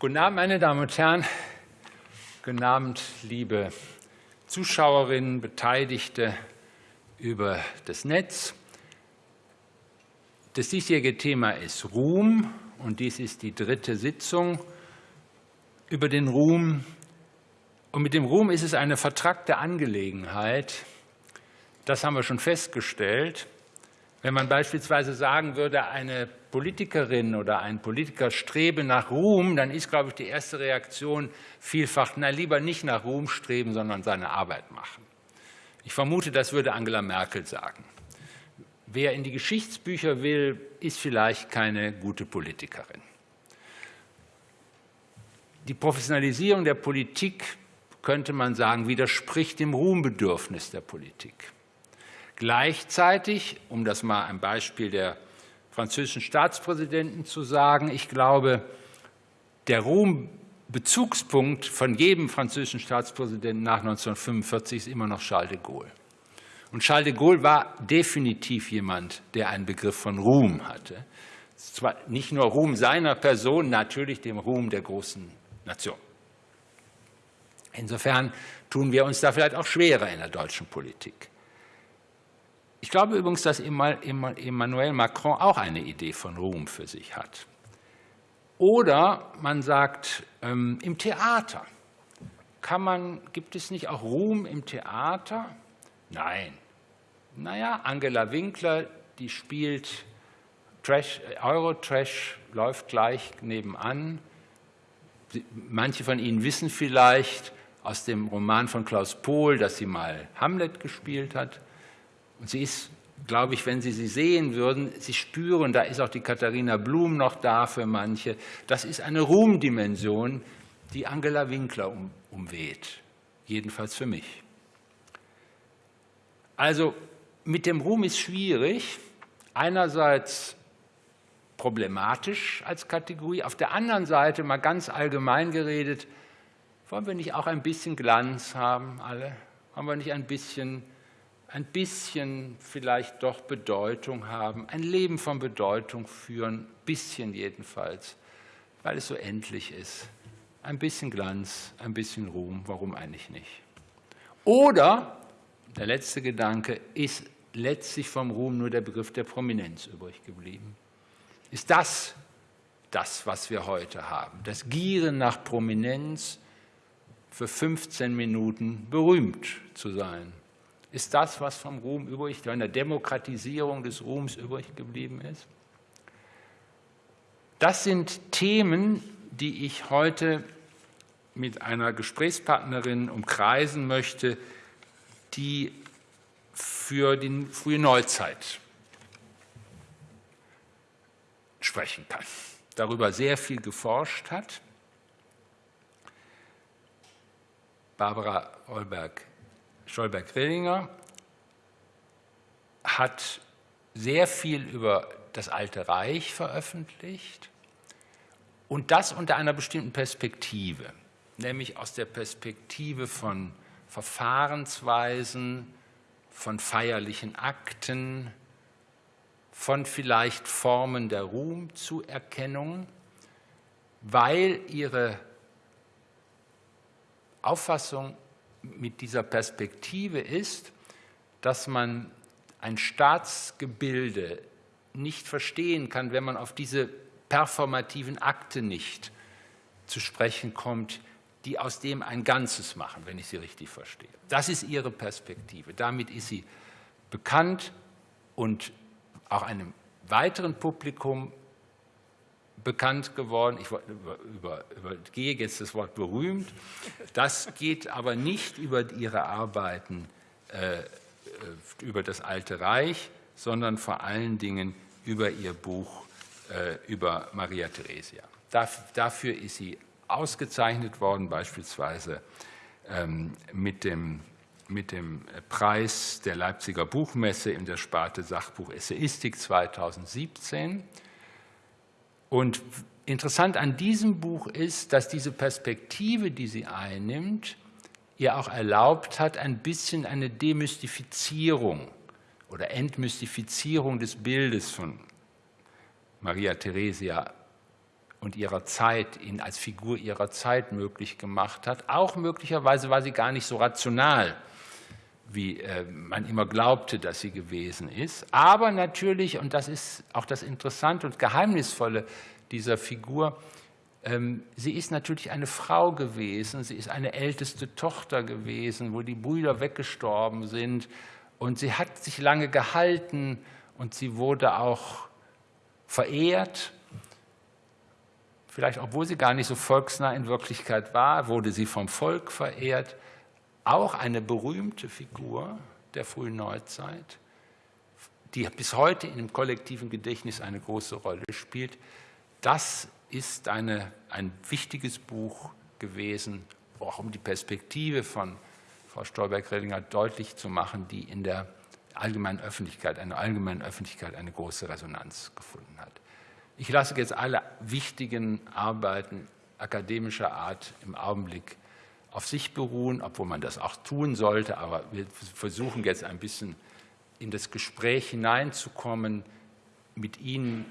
Guten Abend, meine Damen und Herren. Guten Abend, liebe Zuschauerinnen, Beteiligte über das Netz. Das diesjährige Thema ist Ruhm und dies ist die dritte Sitzung über den Ruhm. Und mit dem Ruhm ist es eine vertrackte Angelegenheit. Das haben wir schon festgestellt. Wenn man beispielsweise sagen würde, eine Politikerin oder ein Politiker strebe nach Ruhm, dann ist, glaube ich, die erste Reaktion vielfach, na lieber nicht nach Ruhm streben, sondern seine Arbeit machen. Ich vermute, das würde Angela Merkel sagen. Wer in die Geschichtsbücher will, ist vielleicht keine gute Politikerin. Die Professionalisierung der Politik, könnte man sagen, widerspricht dem Ruhmbedürfnis der Politik. Gleichzeitig, um das mal ein Beispiel der französischen Staatspräsidenten zu sagen, ich glaube, der Ruhmbezugspunkt von jedem französischen Staatspräsidenten nach 1945 ist immer noch Charles de Gaulle. Und Charles de Gaulle war definitiv jemand, der einen Begriff von Ruhm hatte. Zwar nicht nur Ruhm seiner Person, natürlich dem Ruhm der großen Nation. Insofern tun wir uns da vielleicht auch schwerer in der deutschen Politik. Ich glaube übrigens, dass Emmanuel Macron auch eine Idee von Ruhm für sich hat. Oder man sagt, ähm, im Theater kann man, gibt es nicht auch Ruhm im Theater? Nein. Naja, Angela Winkler, die spielt Trash, Eurotrash, läuft gleich nebenan. Manche von Ihnen wissen vielleicht aus dem Roman von Klaus Pohl, dass sie mal Hamlet gespielt hat. Und sie ist, glaube ich, wenn Sie sie sehen würden, Sie spüren, da ist auch die Katharina Blum noch da für manche. Das ist eine Ruhmdimension, die Angela Winkler um, umweht, jedenfalls für mich. Also mit dem Ruhm ist schwierig. Einerseits problematisch als Kategorie, auf der anderen Seite mal ganz allgemein geredet, wollen wir nicht auch ein bisschen Glanz haben, alle? Haben wir nicht ein bisschen ein bisschen vielleicht doch Bedeutung haben, ein Leben von Bedeutung führen, ein bisschen jedenfalls, weil es so endlich ist. Ein bisschen Glanz, ein bisschen Ruhm, warum eigentlich nicht? Oder, der letzte Gedanke, ist letztlich vom Ruhm nur der Begriff der Prominenz übrig geblieben? Ist das das, was wir heute haben? Das Gieren nach Prominenz, für 15 Minuten berühmt zu sein, ist das, was vom Ruhm übrig, von der Demokratisierung des Ruhms übrig geblieben ist? Das sind Themen, die ich heute mit einer Gesprächspartnerin umkreisen möchte, die für die frühe Neuzeit sprechen kann, darüber sehr viel geforscht hat. Barbara Olberg Stolberg-Grillinger hat sehr viel über das Alte Reich veröffentlicht und das unter einer bestimmten Perspektive, nämlich aus der Perspektive von Verfahrensweisen, von feierlichen Akten, von vielleicht Formen der Ruhmzuerkennung, weil ihre Auffassung mit dieser Perspektive ist, dass man ein Staatsgebilde nicht verstehen kann, wenn man auf diese performativen Akte nicht zu sprechen kommt, die aus dem ein Ganzes machen, wenn ich sie richtig verstehe. Das ist ihre Perspektive. Damit ist sie bekannt und auch einem weiteren Publikum bekannt geworden. Ich über, über, übergehe jetzt das Wort berühmt. Das geht aber nicht über ihre Arbeiten äh, über das Alte Reich, sondern vor allen Dingen über ihr Buch äh, über Maria Theresia. Dafür ist sie ausgezeichnet worden, beispielsweise ähm, mit dem mit dem Preis der Leipziger Buchmesse in der Sparte Sachbuch Essayistik 2017. Und interessant an diesem Buch ist, dass diese Perspektive, die sie einnimmt, ihr auch erlaubt hat, ein bisschen eine Demystifizierung oder Entmystifizierung des Bildes von Maria Theresia und ihrer Zeit, ihn als Figur ihrer Zeit möglich gemacht hat. Auch möglicherweise war sie gar nicht so rational, wie äh, man immer glaubte, dass sie gewesen ist. Aber natürlich, und das ist auch das Interessante und Geheimnisvolle dieser Figur, ähm, sie ist natürlich eine Frau gewesen, sie ist eine älteste Tochter gewesen, wo die Brüder weggestorben sind. Und sie hat sich lange gehalten und sie wurde auch verehrt. Vielleicht, obwohl sie gar nicht so volksnah in Wirklichkeit war, wurde sie vom Volk verehrt. Auch eine berühmte Figur der frühen Neuzeit, die bis heute dem kollektiven Gedächtnis eine große Rolle spielt. Das ist eine, ein wichtiges Buch gewesen, auch um die Perspektive von Frau Stolberg-Rellinger deutlich zu machen, die in der allgemeinen Öffentlichkeit, einer allgemeinen Öffentlichkeit eine große Resonanz gefunden hat. Ich lasse jetzt alle wichtigen Arbeiten akademischer Art im Augenblick auf sich beruhen, obwohl man das auch tun sollte, aber wir versuchen jetzt ein bisschen in das Gespräch hineinzukommen, mit Ihnen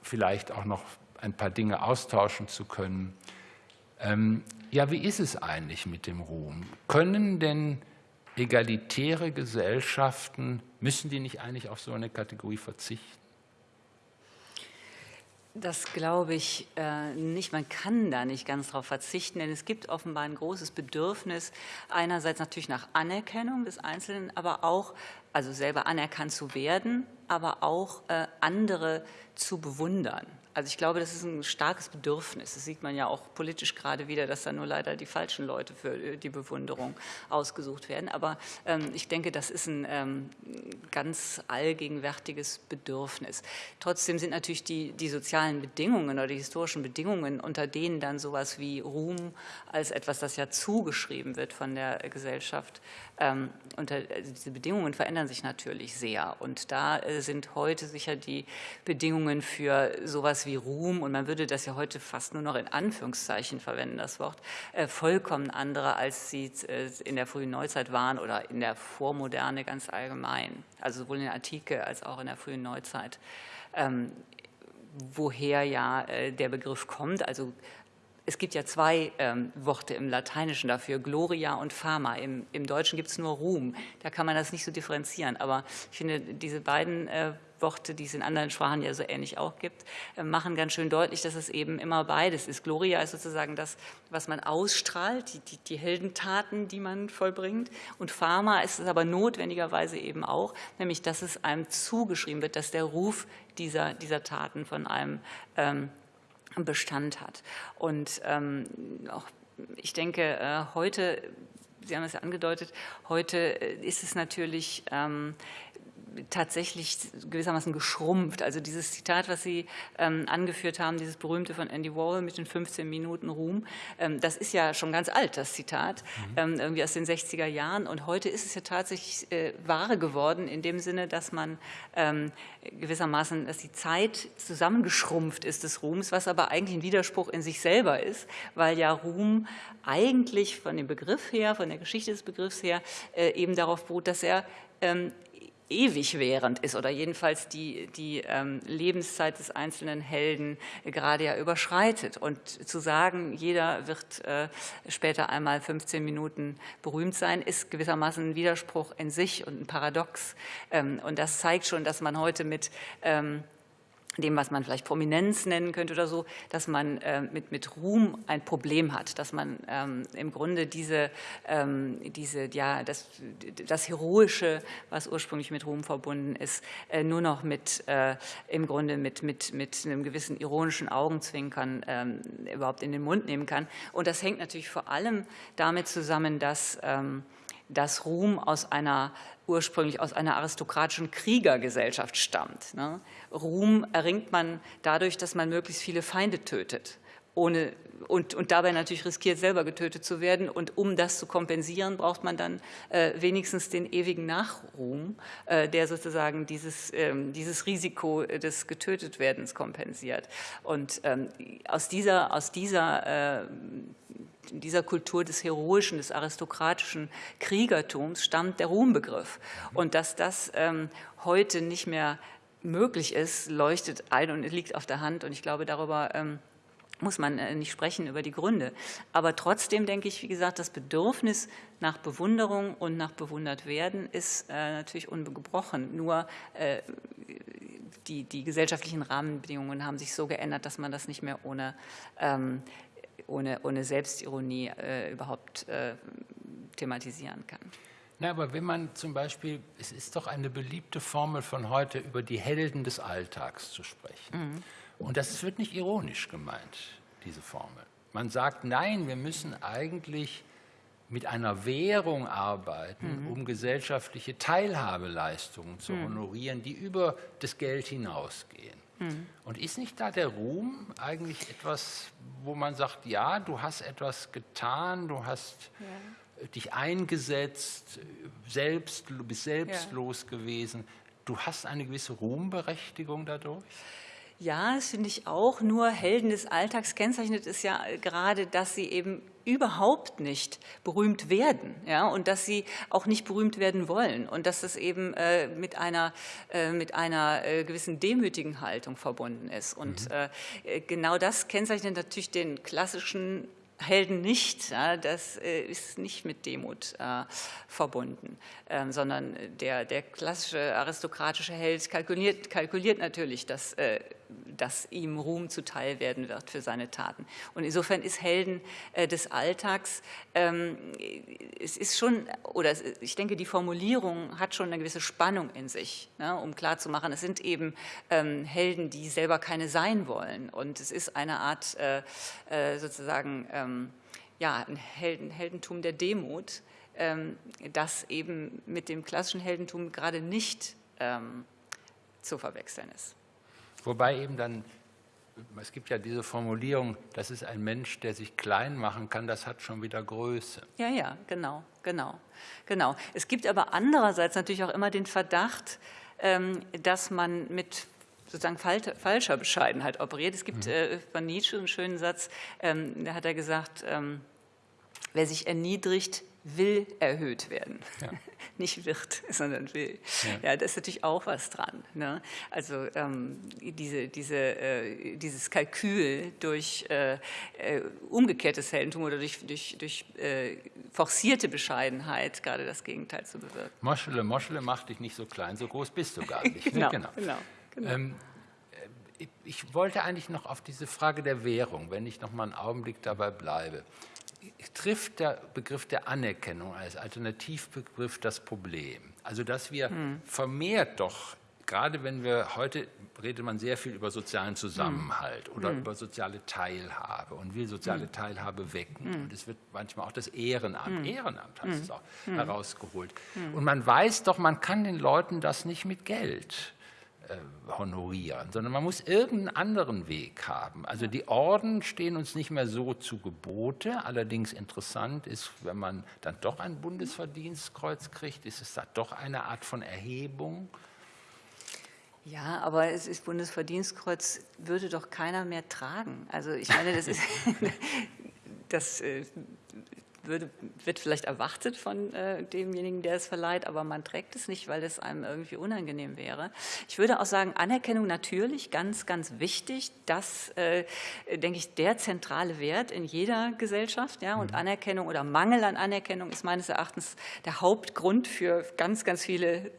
vielleicht auch noch ein paar Dinge austauschen zu können. Ähm, ja, wie ist es eigentlich mit dem Ruhm? Können denn egalitäre Gesellschaften, müssen die nicht eigentlich auf so eine Kategorie verzichten? Das glaube ich äh, nicht. Man kann da nicht ganz darauf verzichten, denn es gibt offenbar ein großes Bedürfnis, einerseits natürlich nach Anerkennung des Einzelnen, aber auch, also selber anerkannt zu werden, aber auch äh, andere zu bewundern. Also ich glaube, das ist ein starkes Bedürfnis. Das sieht man ja auch politisch gerade wieder, dass da nur leider die falschen Leute für äh, die Bewunderung ausgesucht werden. Aber ähm, ich denke, das ist ein ähm, ganz allgegenwärtiges Bedürfnis. Trotzdem sind natürlich die, die sozialen Bedingungen oder die historischen Bedingungen, unter denen dann sowas wie Ruhm als etwas, das ja zugeschrieben wird von der Gesellschaft, ähm, unter, also diese Bedingungen verändern sich natürlich sehr. Und da äh, sind heute sicher die Bedingungen für sowas wie Ruhm, und man würde das ja heute fast nur noch in Anführungszeichen verwenden, das Wort, äh, vollkommen andere, als sie äh, in der frühen Neuzeit waren oder in der Vormoderne ganz allgemein, also sowohl in der Antike als auch in der frühen Neuzeit. Ähm, woher ja äh, der Begriff kommt, also es gibt ja zwei ähm, Worte im Lateinischen dafür, Gloria und Fama. Im, im Deutschen gibt es nur Ruhm. Da kann man das nicht so differenzieren. Aber ich finde, diese beiden äh, Worte, die es in anderen Sprachen ja so ähnlich auch gibt, äh, machen ganz schön deutlich, dass es eben immer beides ist. Gloria ist sozusagen das, was man ausstrahlt, die, die, die Heldentaten, die man vollbringt. Und Pharma ist es aber notwendigerweise eben auch, nämlich dass es einem zugeschrieben wird, dass der Ruf dieser, dieser Taten von einem ähm, Bestand hat. Und ähm, auch, ich denke, äh, heute, Sie haben es ja angedeutet, heute äh, ist es natürlich ähm, tatsächlich gewissermaßen geschrumpft. Also dieses Zitat, was Sie ähm, angeführt haben, dieses berühmte von Andy Warhol mit den 15 Minuten Ruhm, ähm, das ist ja schon ganz alt, das Zitat, mhm. ähm, irgendwie aus den 60er Jahren. Und heute ist es ja tatsächlich äh, wahre geworden, in dem Sinne, dass man ähm, gewissermaßen, dass die Zeit zusammengeschrumpft ist des Ruhms, was aber eigentlich ein Widerspruch in sich selber ist, weil ja Ruhm eigentlich von dem Begriff her, von der Geschichte des Begriffs her, äh, eben darauf beruht, dass er ähm, ewig während ist oder jedenfalls die, die ähm, Lebenszeit des einzelnen Helden gerade ja überschreitet. Und zu sagen, jeder wird äh, später einmal 15 Minuten berühmt sein, ist gewissermaßen ein Widerspruch in sich und ein Paradox. Ähm, und das zeigt schon, dass man heute mit ähm, dem, was man vielleicht Prominenz nennen könnte oder so, dass man äh, mit, mit Ruhm ein Problem hat, dass man ähm, im Grunde diese, ähm, diese ja, das, das Heroische, was ursprünglich mit Ruhm verbunden ist, äh, nur noch mit, äh, im Grunde mit, mit, mit einem gewissen ironischen Augenzwinkern ähm, überhaupt in den Mund nehmen kann. Und das hängt natürlich vor allem damit zusammen, dass ähm, dass Ruhm aus einer ursprünglich aus einer aristokratischen Kriegergesellschaft stammt. Ne? Ruhm erringt man dadurch, dass man möglichst viele Feinde tötet. Ohne, und, und dabei natürlich riskiert, selber getötet zu werden. Und um das zu kompensieren, braucht man dann äh, wenigstens den ewigen Nachruhm, äh, der sozusagen dieses, ähm, dieses Risiko des Getötetwerdens kompensiert. Und ähm, aus dieser, aus dieser äh, dieser Kultur des heroischen, des aristokratischen Kriegertums stammt der Ruhmbegriff. Und dass das ähm, heute nicht mehr möglich ist, leuchtet ein und liegt auf der Hand. Und ich glaube, darüber ähm, muss man äh, nicht sprechen über die Gründe. Aber trotzdem denke ich, wie gesagt, das Bedürfnis nach Bewunderung und nach bewundert werden ist äh, natürlich ungebrochen. Nur äh, die, die, gesellschaftlichen Rahmenbedingungen haben sich so geändert, dass man das nicht mehr ohne, ähm, ohne, ohne Selbstironie überhaupt thematisieren kann. Na, aber wenn man zum Beispiel, es ist doch eine beliebte Formel von heute, über die Helden des Alltags zu sprechen. Mhm. Und das wird nicht ironisch gemeint, diese Formel. Man sagt, nein, wir müssen eigentlich mit einer Währung arbeiten, mhm. um gesellschaftliche Teilhabeleistungen zu mhm. honorieren, die über das Geld hinausgehen. Mhm. Und ist nicht da der Ruhm eigentlich etwas, wo man sagt, ja, du hast etwas getan, du hast ja. dich eingesetzt, selbst, du bist selbstlos ja. gewesen, du hast eine gewisse Ruhmberechtigung dadurch? Ja, das finde ich auch. Nur Helden des Alltags kennzeichnet es ja gerade, dass sie eben überhaupt nicht berühmt werden ja, und dass sie auch nicht berühmt werden wollen und dass es eben äh, mit einer, äh, mit einer äh, gewissen demütigen Haltung verbunden ist. Und mhm. Äh, genau das kennzeichnet natürlich den klassischen Helden nicht. Ja, das äh, ist nicht mit Demut äh, verbunden, ähm, sondern der, der klassische aristokratische Held kalkuliert, kalkuliert natürlich, dass, äh, dass ihm Ruhm zuteil werden wird für seine Taten. Und insofern ist Helden äh, des Alltags, ähm, es ist schon, oder ich denke, die Formulierung hat schon eine gewisse Spannung in sich, ne, um klarzumachen, es sind eben ähm, Helden, die selber keine sein wollen. Und es ist eine Art äh, äh, sozusagen ähm, ja, ein Helden, Heldentum der Demut, ähm, das eben mit dem klassischen Heldentum gerade nicht ähm, zu verwechseln ist. Wobei eben dann, es gibt ja diese Formulierung, das ist ein Mensch, der sich klein machen kann, das hat schon wieder Größe. Ja, ja, genau, genau, genau. Es gibt aber andererseits natürlich auch immer den Verdacht, ähm, dass man mit sozusagen falscher Bescheidenheit operiert. Es gibt mhm. äh, von Nietzsche einen schönen Satz, ähm, da hat er gesagt, ähm, wer sich erniedrigt, will erhöht werden. Ja. Nicht wird, sondern will. Ja. ja. da ist natürlich auch was dran. Ne? Also ähm, diese, diese, äh, dieses Kalkül durch äh, äh, umgekehrtes Heldentum oder durch, durch, durch äh, forcierte Bescheidenheit gerade das Gegenteil zu bewirken. Moschele, Moschele macht dich nicht so klein, so groß bist du gar nicht. genau, genau. genau, genau. Ähm, äh, ich wollte eigentlich noch auf diese Frage der Währung, wenn ich noch mal einen Augenblick dabei bleibe trifft der Begriff der Anerkennung als Alternativbegriff das Problem. Also dass wir hm. vermehrt doch, gerade wenn wir heute redet man sehr viel über sozialen Zusammenhalt hm. oder hm. über soziale Teilhabe und will soziale hm. Teilhabe wecken. Hm. Und es wird manchmal auch das Ehrenamt, hm. Ehrenamt hat es auch herausgeholt. Und man weiß doch, man kann den Leuten das nicht mit Geld honorieren, sondern man muss irgendeinen anderen Weg haben. Also die Orden stehen uns nicht mehr so zu Gebote. Allerdings interessant ist, wenn man dann doch ein Bundesverdienstkreuz kriegt, ist es da doch eine Art von Erhebung. Ja, aber es ist Bundesverdienstkreuz würde doch keiner mehr tragen. Also ich meine, das ist das äh, würde, wird vielleicht erwartet von äh, demjenigen, der es verleiht, aber man trägt es nicht, weil es einem irgendwie unangenehm wäre. Ich würde auch sagen, Anerkennung natürlich ganz, ganz wichtig. Das, äh, denke ich, der zentrale Wert in jeder Gesellschaft. Ja? Und mhm. Anerkennung oder Mangel an Anerkennung ist meines Erachtens der Hauptgrund für ganz, ganz viele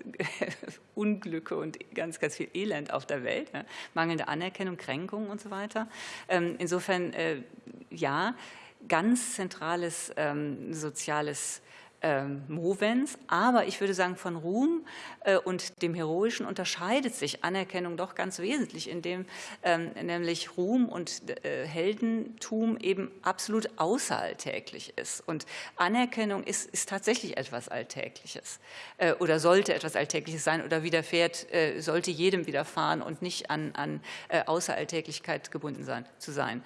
Unglücke und ganz, ganz viel Elend auf der Welt. Ja? Mangelnde Anerkennung, Kränkungen und so weiter. Ähm, insofern, äh, ja, ganz zentrales ähm, soziales ähm, Movens, aber ich würde sagen, von Ruhm äh, und dem Heroischen unterscheidet sich Anerkennung doch ganz wesentlich, indem ähm, nämlich Ruhm und äh, Heldentum eben absolut außeralltäglich ist. Und Anerkennung ist, ist tatsächlich etwas Alltägliches äh, oder sollte etwas Alltägliches sein oder widerfährt, äh, sollte jedem widerfahren und nicht an, an äh, Außeralltäglichkeit gebunden sein, zu sein.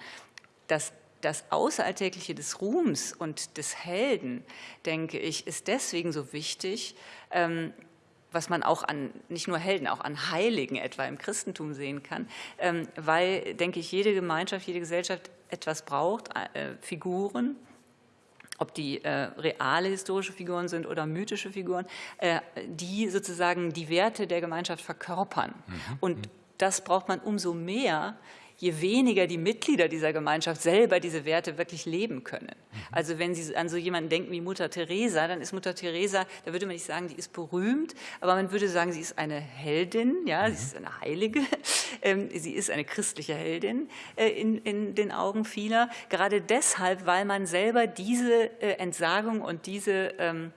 Das das Außeralltägliche des Ruhms und des Helden, denke ich, ist deswegen so wichtig, ähm, was man auch an nicht nur Helden, auch an Heiligen etwa im Christentum sehen kann, ähm, weil, denke ich, jede Gemeinschaft, jede Gesellschaft etwas braucht, äh, Figuren, ob die äh, reale historische Figuren sind oder mythische Figuren, äh, die sozusagen die Werte der Gemeinschaft verkörpern. Mhm. Und das braucht man umso mehr, je weniger die Mitglieder dieser Gemeinschaft selber diese Werte wirklich leben können. Mhm. Also wenn Sie an so jemanden denken wie Mutter Teresa, dann ist Mutter Teresa, da würde man nicht sagen, die ist berühmt, aber man würde sagen, sie ist eine Heldin, ja, sie mhm. ist eine Heilige, ähm, sie ist eine christliche Heldin äh, in, in den Augen vieler, gerade deshalb, weil man selber diese äh, Entsagung und diese ähm,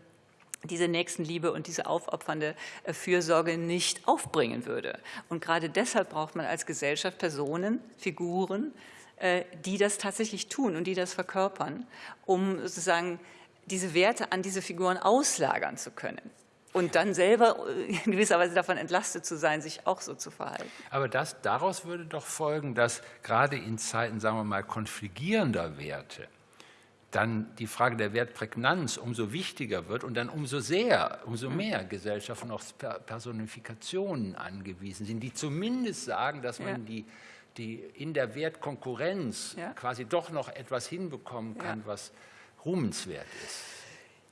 diese Nächstenliebe und diese aufopfernde äh, Fürsorge nicht aufbringen würde. Und gerade deshalb braucht man als Gesellschaft Personen, Figuren, äh, die das tatsächlich tun und die das verkörpern, um sozusagen diese Werte an diese Figuren auslagern zu können und dann selber äh, in gewisser Weise davon entlastet zu sein, sich auch so zu verhalten. Aber das, daraus würde doch folgen, dass gerade in Zeiten, sagen wir mal, konfligierender Werte dann die Frage der Wertprägnanz umso wichtiger wird und dann umso sehr, umso mhm. mehr Gesellschaften auf Personifikationen angewiesen sind, die zumindest sagen, dass man ja. die, die in der Wertkonkurrenz ja. quasi doch noch etwas hinbekommen kann, ja. was ruhmenswert ist.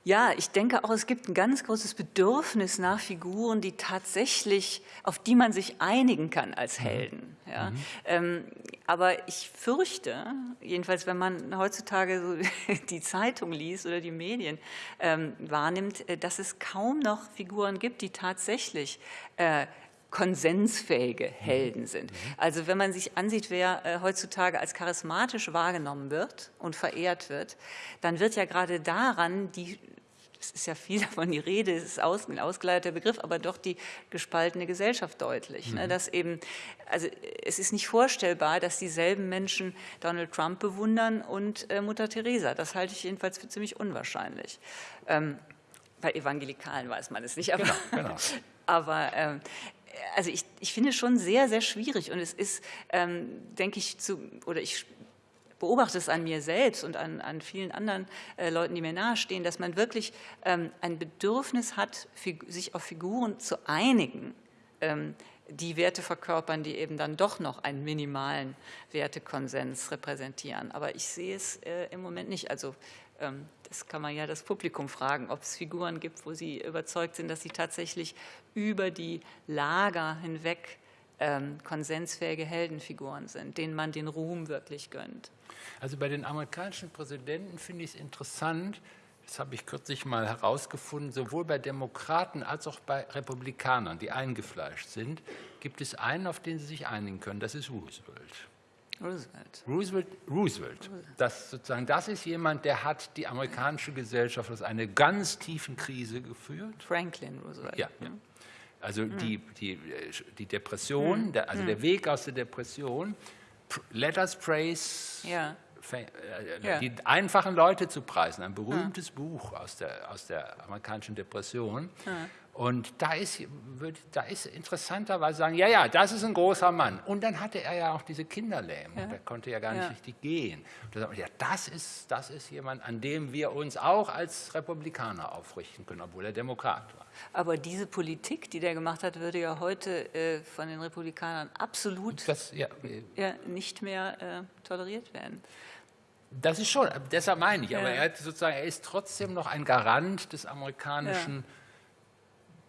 Ja, ich denke auch, es gibt ein ganz großes Bedürfnis nach Figuren, die tatsächlich, auf die man sich einigen kann als mhm. Helden. Ja. Mhm. Ähm, aber ich fürchte, jedenfalls wenn man heutzutage so die Zeitung liest oder die Medien ähm, wahrnimmt, äh, dass es kaum noch Figuren gibt, die tatsächlich äh, konsensfähige mhm. Helden sind. Also wenn man sich ansieht, wer äh, heutzutage als charismatisch wahrgenommen wird und verehrt wird, dann wird ja gerade daran die es ist ja viel davon die Rede, es ist aus, ein ausgeleiteter Begriff, aber doch die gespaltene Gesellschaft deutlich. Ne? Mhm. Dass eben, also es ist nicht vorstellbar, dass dieselben Menschen Donald Trump bewundern und äh, Mutter Teresa. Das halte ich jedenfalls für ziemlich unwahrscheinlich. Ähm, bei Evangelikalen weiß man es nicht, aber, genau, genau. aber ähm, also ich, ich finde es schon sehr, sehr schwierig und es ist, ähm, denke ich, zu, oder ich beobachte es an mir selbst und an, an vielen anderen äh, Leuten, die mir nahestehen, dass man wirklich ähm, ein Bedürfnis hat, sich auf Figuren zu einigen, ähm, die Werte verkörpern, die eben dann doch noch einen minimalen Wertekonsens repräsentieren. Aber ich sehe es äh, im Moment nicht. Also ähm, das kann man ja das Publikum fragen, ob es Figuren gibt, wo sie überzeugt sind, dass sie tatsächlich über die Lager hinweg ähm, konsensfähige Heldenfiguren sind, denen man den Ruhm wirklich gönnt. Also bei den amerikanischen Präsidenten finde ich es interessant, das habe ich kürzlich mal herausgefunden, sowohl bei Demokraten als auch bei Republikanern, die eingefleischt sind, gibt es einen, auf den sie sich einigen können, das ist Roosevelt. Roosevelt. Roosevelt, Roosevelt. Das, sozusagen, das ist jemand, der hat die amerikanische Gesellschaft aus einer ganz tiefen Krise geführt. Franklin Roosevelt. Ja, ja. Also mhm. die, die, die Depression, mhm. der, also mhm. der Weg aus der Depression, let us praise ja. Äh, ja. die einfachen Leute zu preisen, ein berühmtes ja. Buch aus der, aus der amerikanischen Depression. Ja. Und da ist, da ist interessanterweise sagen, ja, ja, das ist ein großer Mann. Und dann hatte er ja auch diese Kinderlähmung, ja. der konnte ja gar nicht richtig gehen. Und da sagt man, ja, das ist, das ist jemand, an dem wir uns auch als Republikaner aufrichten können, obwohl er Demokrat war. Aber diese Politik, die der gemacht hat, würde ja heute äh, von den Republikanern absolut das, ja, äh, nicht mehr äh, toleriert werden. Das ist schon, deshalb meine ich, aber er, sozusagen, er ist trotzdem noch ein Garant des amerikanischen ja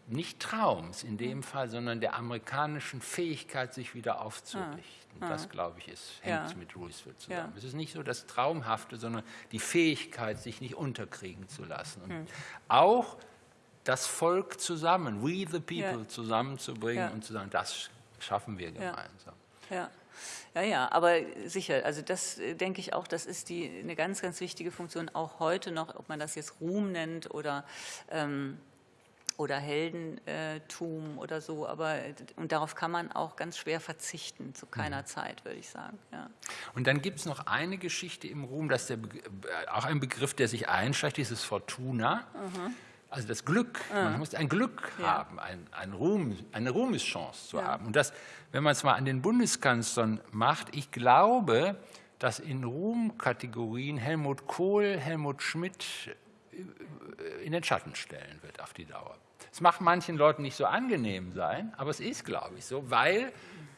nicht Traums in dem Fall, sondern der amerikanischen Fähigkeit, sich wieder aufzurichten. Ah, ah. Das, glaube ich, ist, hängt ja. mit Roosevelt zusammen. Ja. Es ist nicht so das Traumhafte, sondern die Fähigkeit, sich nicht unterkriegen zu lassen. Und hm. auch das Volk zusammen, we the people, ja. zusammenzubringen und zu sagen, das schaffen wir gemeinsam. Ja. Ja, ja, aber sicher, also das äh, denke ich auch, das ist die, eine ganz, ganz wichtige Funktion, auch heute noch, ob man das jetzt Ruhm nennt oder ähm, oder Heldentum oder so, aber und darauf kann man auch ganz schwer verzichten, zu keiner mhm. Zeit, würde ich sagen. Ja. Und dann gibt es noch eine Geschichte im Ruhm, das ist der, auch ein Begriff, der sich einschleicht, dieses Fortuna. Mhm. Also das Glück, mhm. man muss ein Glück ja. haben, ein, ein Ruhm, eine Ruhmeschance zu ja. haben. Und das, wenn man es mal an den Bundeskanzlern macht, ich glaube, dass in Ruhmkategorien Helmut Kohl, Helmut Schmidt in den Schatten stellen wird auf die Dauer. Es mag manchen Leuten nicht so angenehm sein, aber es ist, glaube ich, so, weil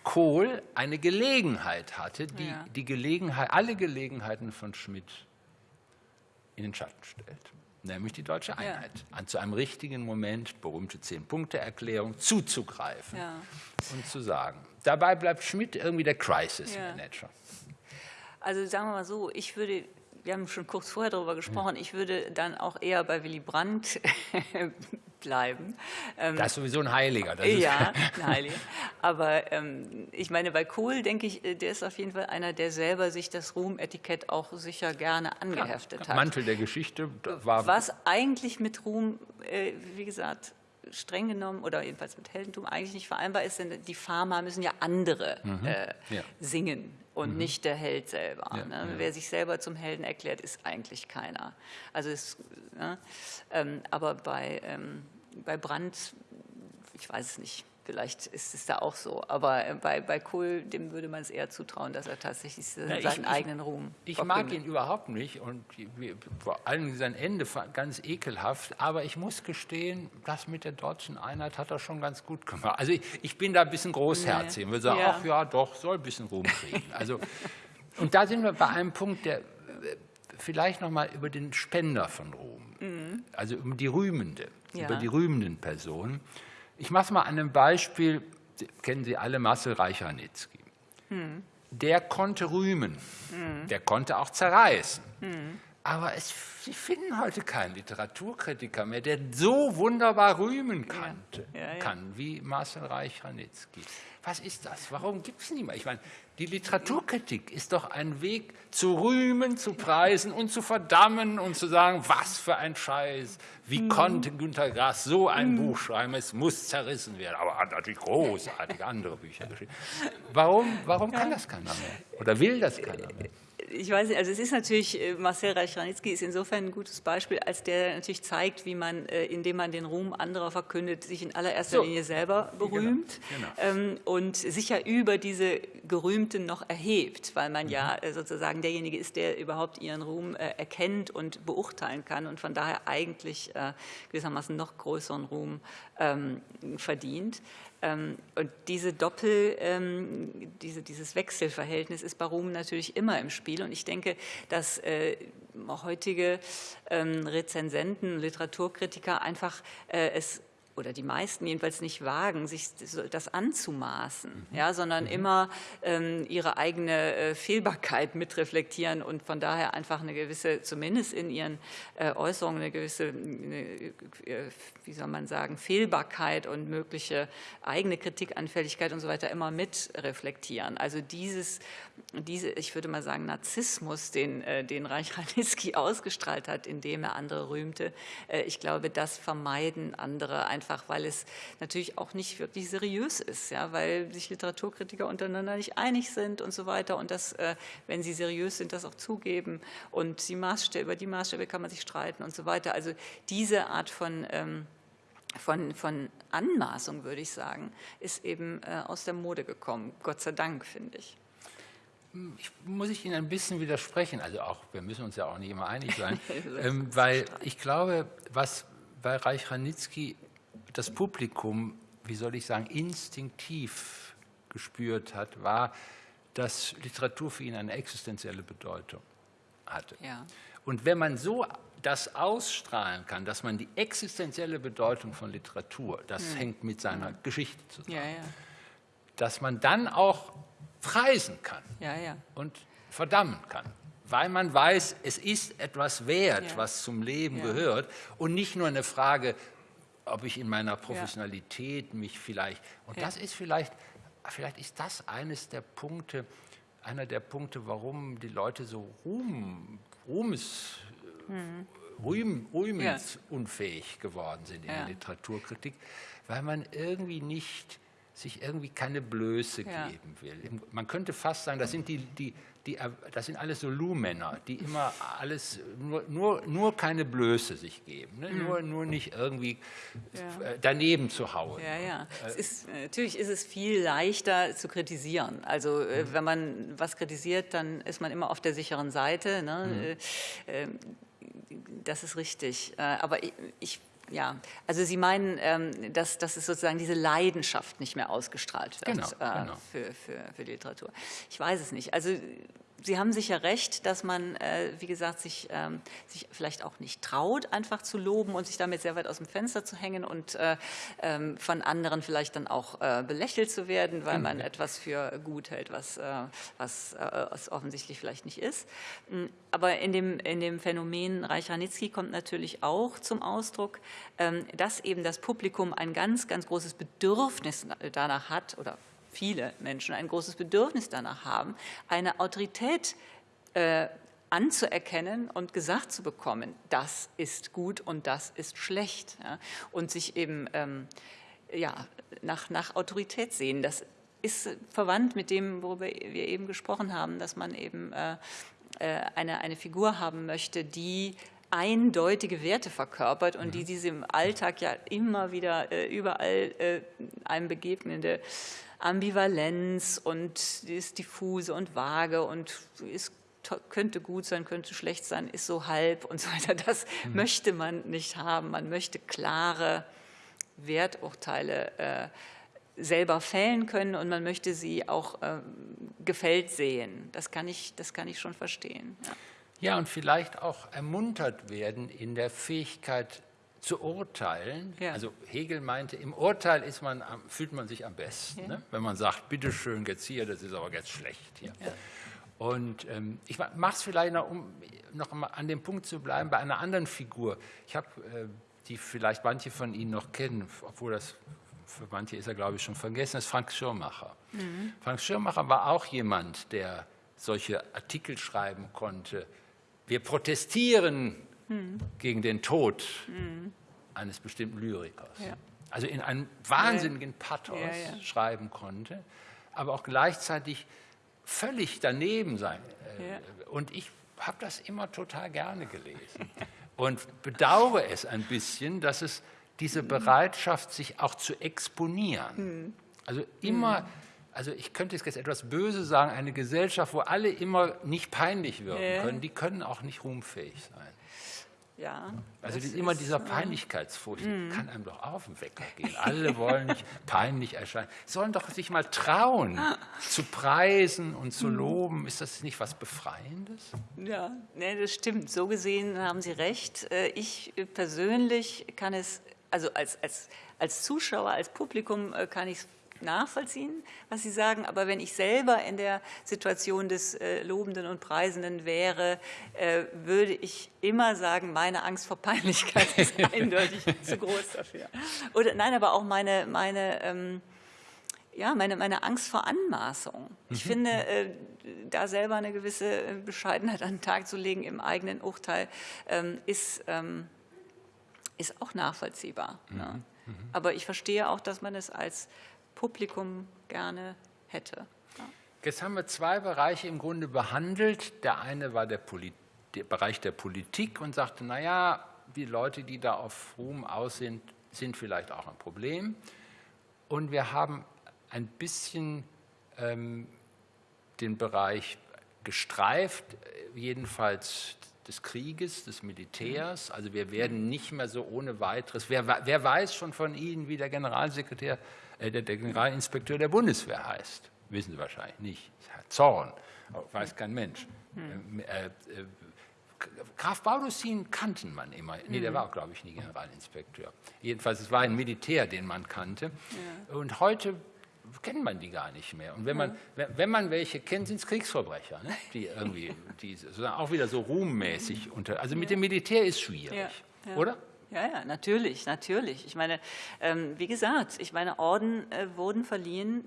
Kohl eine Gelegenheit hatte, die, ja. die Gelegenheit, alle Gelegenheiten von Schmidt in den Schatten stellt. nämlich die deutsche Einheit, ja. an zu einem richtigen Moment, berühmte Zehn-Punkte-Erklärung, zuzugreifen ja. und zu sagen. Dabei bleibt Schmidt irgendwie der Crisis-Manager. Also sagen wir mal so, ich würde wir haben schon kurz vorher darüber gesprochen, ich würde dann auch eher bei Willy Brandt bleiben. Ähm, das ist sowieso ein Heiliger. ja, ein Heiliger. Aber ähm, ich meine, bei Kohl denke ich, äh, der ist auf jeden Fall einer, der selber sich das Ruhm-Etikett auch sicher gerne angeheftet ja, hat. Mantel der Geschichte war... Was eigentlich mit Ruhm, äh, wie gesagt, streng genommen oder jedenfalls mit Heldentum eigentlich nicht vereinbar ist, denn die Pharma müssen ja andere mhm. äh, ja. singen und mhm. nicht der Held selber. Ja, ne? ja. Wer sich selber zum Helden erklärt, ist eigentlich keiner. Also es, ne? ähm, aber bei, ähm, bei Brandt, ich weiß es nicht, Vielleicht ist es da auch so, aber äh, bei, bei Kohl, dem würde man es eher zutrauen, dass er tatsächlich seinen ja, ich, eigenen Ruhm Ich mag ihn überhaupt nicht und vor allem sein Ende ganz ekelhaft, aber ich muss gestehen, das mit der deutschen Einheit hat er schon ganz gut gemacht. Also ich, ich bin da ein bisschen großherzig und würde sagen, ja. ach ja, doch, soll ein bisschen Ruhm kriegen. Also, und da sind wir bei einem Punkt, der vielleicht noch mal über den Spender von Ruhm, mhm. also um die Rühmende, ja. über die rühmenden Personen. Ich mache es mal an einem Beispiel, kennen Sie alle Marcel Reich-Ranitzky. Hm. Der konnte rühmen, hm. der konnte auch zerreißen. Hm. Aber es, Sie finden heute keinen Literaturkritiker mehr, der so wunderbar rühmen kannte, ja. Ja, ja. kann wie Marcel Reich-Ranitzky. Was ist das? Warum gibt es niemand? Ich meine, die Literaturkritik ist doch ein Weg zu rühmen, zu preisen und zu verdammen und zu sagen, was für ein Scheiß, wie mhm. konnte Günter Grass so ein mhm. Buch schreiben, es muss zerrissen werden. Aber er hat natürlich großartige andere Bücher geschrieben. Warum, warum kann das keiner mehr? Oder will das keiner mehr? Ich weiß nicht, also es ist natürlich, äh, Marcel Reich-Ranitzky ist insofern ein gutes Beispiel, als der natürlich zeigt, wie man, äh, indem man den Ruhm anderer verkündet, sich in allererster so. Linie selber genau, berühmt genau, genau. und sich ja über diese Gerühmten noch erhebt, weil man mhm. ja äh, sozusagen derjenige ist, der überhaupt ihren Ruhm erkennt und beurteilen kann und von daher eigentlich gewissermaßen noch größeren Ruhm ähm, verdient. Ähm, und diese Doppel, ähm, diese, dieses Wechselverhältnis ist bei Ruhm natürlich immer im Spiel. Und ich denke, dass äh, heutige ähm, Rezensenten, Literaturkritiker einfach äh, es oder die meisten jedenfalls nicht wagen, sich das anzumaßen, mhm. ja, sondern mhm. immer ähm, ihre eigene äh, Fehlbarkeit mitreflektieren und von daher einfach eine gewisse, zumindest in ihren äh, Äußerungen, eine gewisse, eine, äh, wie soll man sagen, Fehlbarkeit und mögliche eigene Kritikanfälligkeit und so weiter immer mitreflektieren. Also dieses, diese, ich würde mal sagen, Narzissmus, den, äh, den Reich Ranitzky ausgestrahlt hat, indem er andere rühmte, äh, ich glaube, das vermeiden andere einfach weil es natürlich auch nicht wirklich seriös ist, ja, weil sich Literaturkritiker untereinander nicht einig sind und so weiter und das, äh, wenn sie seriös sind, das auch zugeben und die Maßstäbe, über die Maßstäbe kann man sich streiten und so weiter. Also diese Art von ähm, von, von Anmaßung, würde ich sagen, ist eben aus der Mode gekommen. Gott sei Dank, finde ich. Ich, muss ich Ihnen ein bisschen widersprechen, also auch, wir müssen uns ja auch nicht immer einig sein, ähm, weil ich glaube, was bei Reich Ranitzky das Publikum, wie soll ich sagen, instinktiv gespürt hat, war, dass Literatur für ihn eine existenzielle Bedeutung hatte. Ja. Und wenn man so das ausstrahlen kann, dass man die existenzielle Bedeutung von Literatur, das mhm. hängt mit seiner mhm. Geschichte zusammen, ja, ja. dass man dann auch preisen kann und verdammen kann, weil man weiß, es ist etwas wert, was zum Leben gehört und nicht nur eine Frage, ob ich in meiner Professionalität ja. mich vielleicht, und ja. das ist vielleicht, vielleicht ist das eines der Punkte, einer der Punkte, warum die Leute so Ruhm, Ruhmes, mhm. Rühm, rühmensunfähig ja. geworden sind in der Literaturkritik, weil man irgendwie nicht sich irgendwie keine Blöße geben will. Man könnte fast sagen, das sind die, die die, das sind alles so Lu-Männer, die immer alles, nur, nur, nur keine Blöße sich geben, ne? mhm. nur, nur nicht irgendwie ja. Äh, daneben zu hauen. Ja, ja. Äh, ist, natürlich ist es viel leichter zu kritisieren. Also äh, mhm. wenn man was kritisiert, dann ist man immer auf der sicheren Seite. Ne? Mhm. Das ist richtig. Aber ich, ich ja, also Sie meinen, ähm, dass, dass es sozusagen diese Leidenschaft nicht mehr ausgestrahlt wird genau, äh, genau. Für, für, für die Literatur. Ich weiß es nicht. Also Sie haben sicher recht, dass man, äh, wie gesagt, sich, ähm, sich vielleicht auch nicht traut, einfach zu loben und sich damit sehr weit aus dem Fenster zu hängen und äh, ähm, von anderen vielleicht dann auch äh, belächelt zu werden, weil man etwas für gut hält, was, was, was offensichtlich vielleicht nicht ist. Hm, aber in dem, in dem Phänomen Reich Ranitzky kommt natürlich auch zum Ausdruck, ähm, dass eben das Publikum ein ganz, ganz großes Bedürfnis danach hat oder viele Menschen ein großes Bedürfnis danach haben, eine Autorität äh, anzuerkennen und gesagt zu bekommen, das ist gut und das ist schlecht. Ja? Und sich eben ähm, ja, nach, nach Autorität sehen. Das ist verwandt mit dem, worüber wir eben gesprochen haben, dass man eben äh, äh eine, eine Figur haben möchte, die eindeutige Werte verkörpert und die diese im Alltag ja immer wieder äh, überall äh, einem begegnende Ambivalenz und ist diffuse und vage und ist könnte gut sein, könnte schlecht sein, ist so halb und so weiter. Das mhm. möchte man nicht haben. Man möchte klare Werturteile äh, selber fällen können und man möchte sie auch äh, gefällt sehen. Das kann ich, das kann ich schon verstehen. Ja. Ja, und vielleicht auch ermuntert werden in der Fähigkeit, zu urteilen. Ja. Also Hegel meinte, im Urteil ist man, fühlt man sich am besten, ja. ne? wenn man sagt, bitteschön, jetzt hier, das ist aber jetzt schlecht hier. Ja. Und ähm, ich mache es vielleicht noch, um noch mal an dem Punkt zu bleiben, bei einer anderen Figur. Ich habe, äh, die vielleicht manche von Ihnen noch kennen, obwohl das für manche ist er, glaube ich, schon vergessen, ist Frank Schirmacher. Mhm. Frank Schirmacher war auch jemand, der solche Artikel schreiben konnte. Wir protestieren hm. gegen den Tod hm. eines bestimmten Lyrikers. Ja. Also in einem wahnsinnigen Pathos ja, ja. schreiben konnte, aber auch gleichzeitig völlig daneben sein. Äh, und ich habe das immer total gerne gelesen und bedauere es ein bisschen, dass es diese. Bereitschaft, sich auch zu exponieren, hm. also immer, hm. Also ich könnte jetzt etwas böse sagen, eine Gesellschaft, wo alle immer nicht peinlich wirken können, die können auch nicht ruhmfähig sein. Ja, also die, immer dieser Peinlichkeitsfurcht mm. kann einem doch auf den Wecker gehen. Alle wollen nicht peinlich erscheinen. Sollen doch sich mal trauen, zu preisen und zu mhm. loben. Ist das nicht was Befreiendes? Ja, nee, das stimmt. So gesehen haben Sie recht. Äh, ich persönlich kann es, also als, als, als Zuschauer, als Publikum äh, kann ich es nachvollziehen, was Sie sagen, aber wenn ich selber in der Situation des äh, Lobenden und Preisenden wäre, äh, würde ich immer sagen, meine Angst vor Peinlichkeit ist eindeutig zu groß dafür. Oder nein, aber auch meine, meine ähm, ja, meine, meine Angst vor Anmaßung. Ich mhm. finde, äh, da selber eine gewisse Bescheidenheit an den Tag zu legen im eigenen Urteil, ähm, ist, ähm, ist auch nachvollziehbar. Mhm. Ne? Mhm. Aber ich verstehe auch, dass man es als Publikum gerne hätte. Jetzt haben wir zwei Bereiche im Grunde behandelt. Der eine war der, der Bereich der Politik und sagte, naja, die Leute, die da auf Ruhm aus sind, sind vielleicht auch ein Problem. Und wir haben ein bisschen ähm, den Bereich gestreift, jedenfalls des Krieges, des Militärs. Also wir werden nicht mehr so ohne weiteres, wer, wer weiß schon von Ihnen, wie der Generalsekretär äh, der, Generalinspekteur der Bundeswehr heißt. Wissen Sie wahrscheinlich nicht. Zorn, weiß kein Mensch. Hm. Äh, äh, Graf Baudussin kannten man immer. Nee, der hm. war auch, glaube ich, nie Generalinspekteur. Jedenfalls, es war ein Militär, den man kannte. Ja. Und heute kennt man die gar nicht mehr. Und wenn man, wenn man welche kennt, sind es Kriegsverbrecher, ne? die irgendwie, die auch wieder so ruhmmäßig unter. Also mit dem Militär ist schwierig, ja, ja. oder? Ja, ja, natürlich, natürlich. Ich meine, ähm, wie gesagt, ich meine, Orden äh, wurden verliehen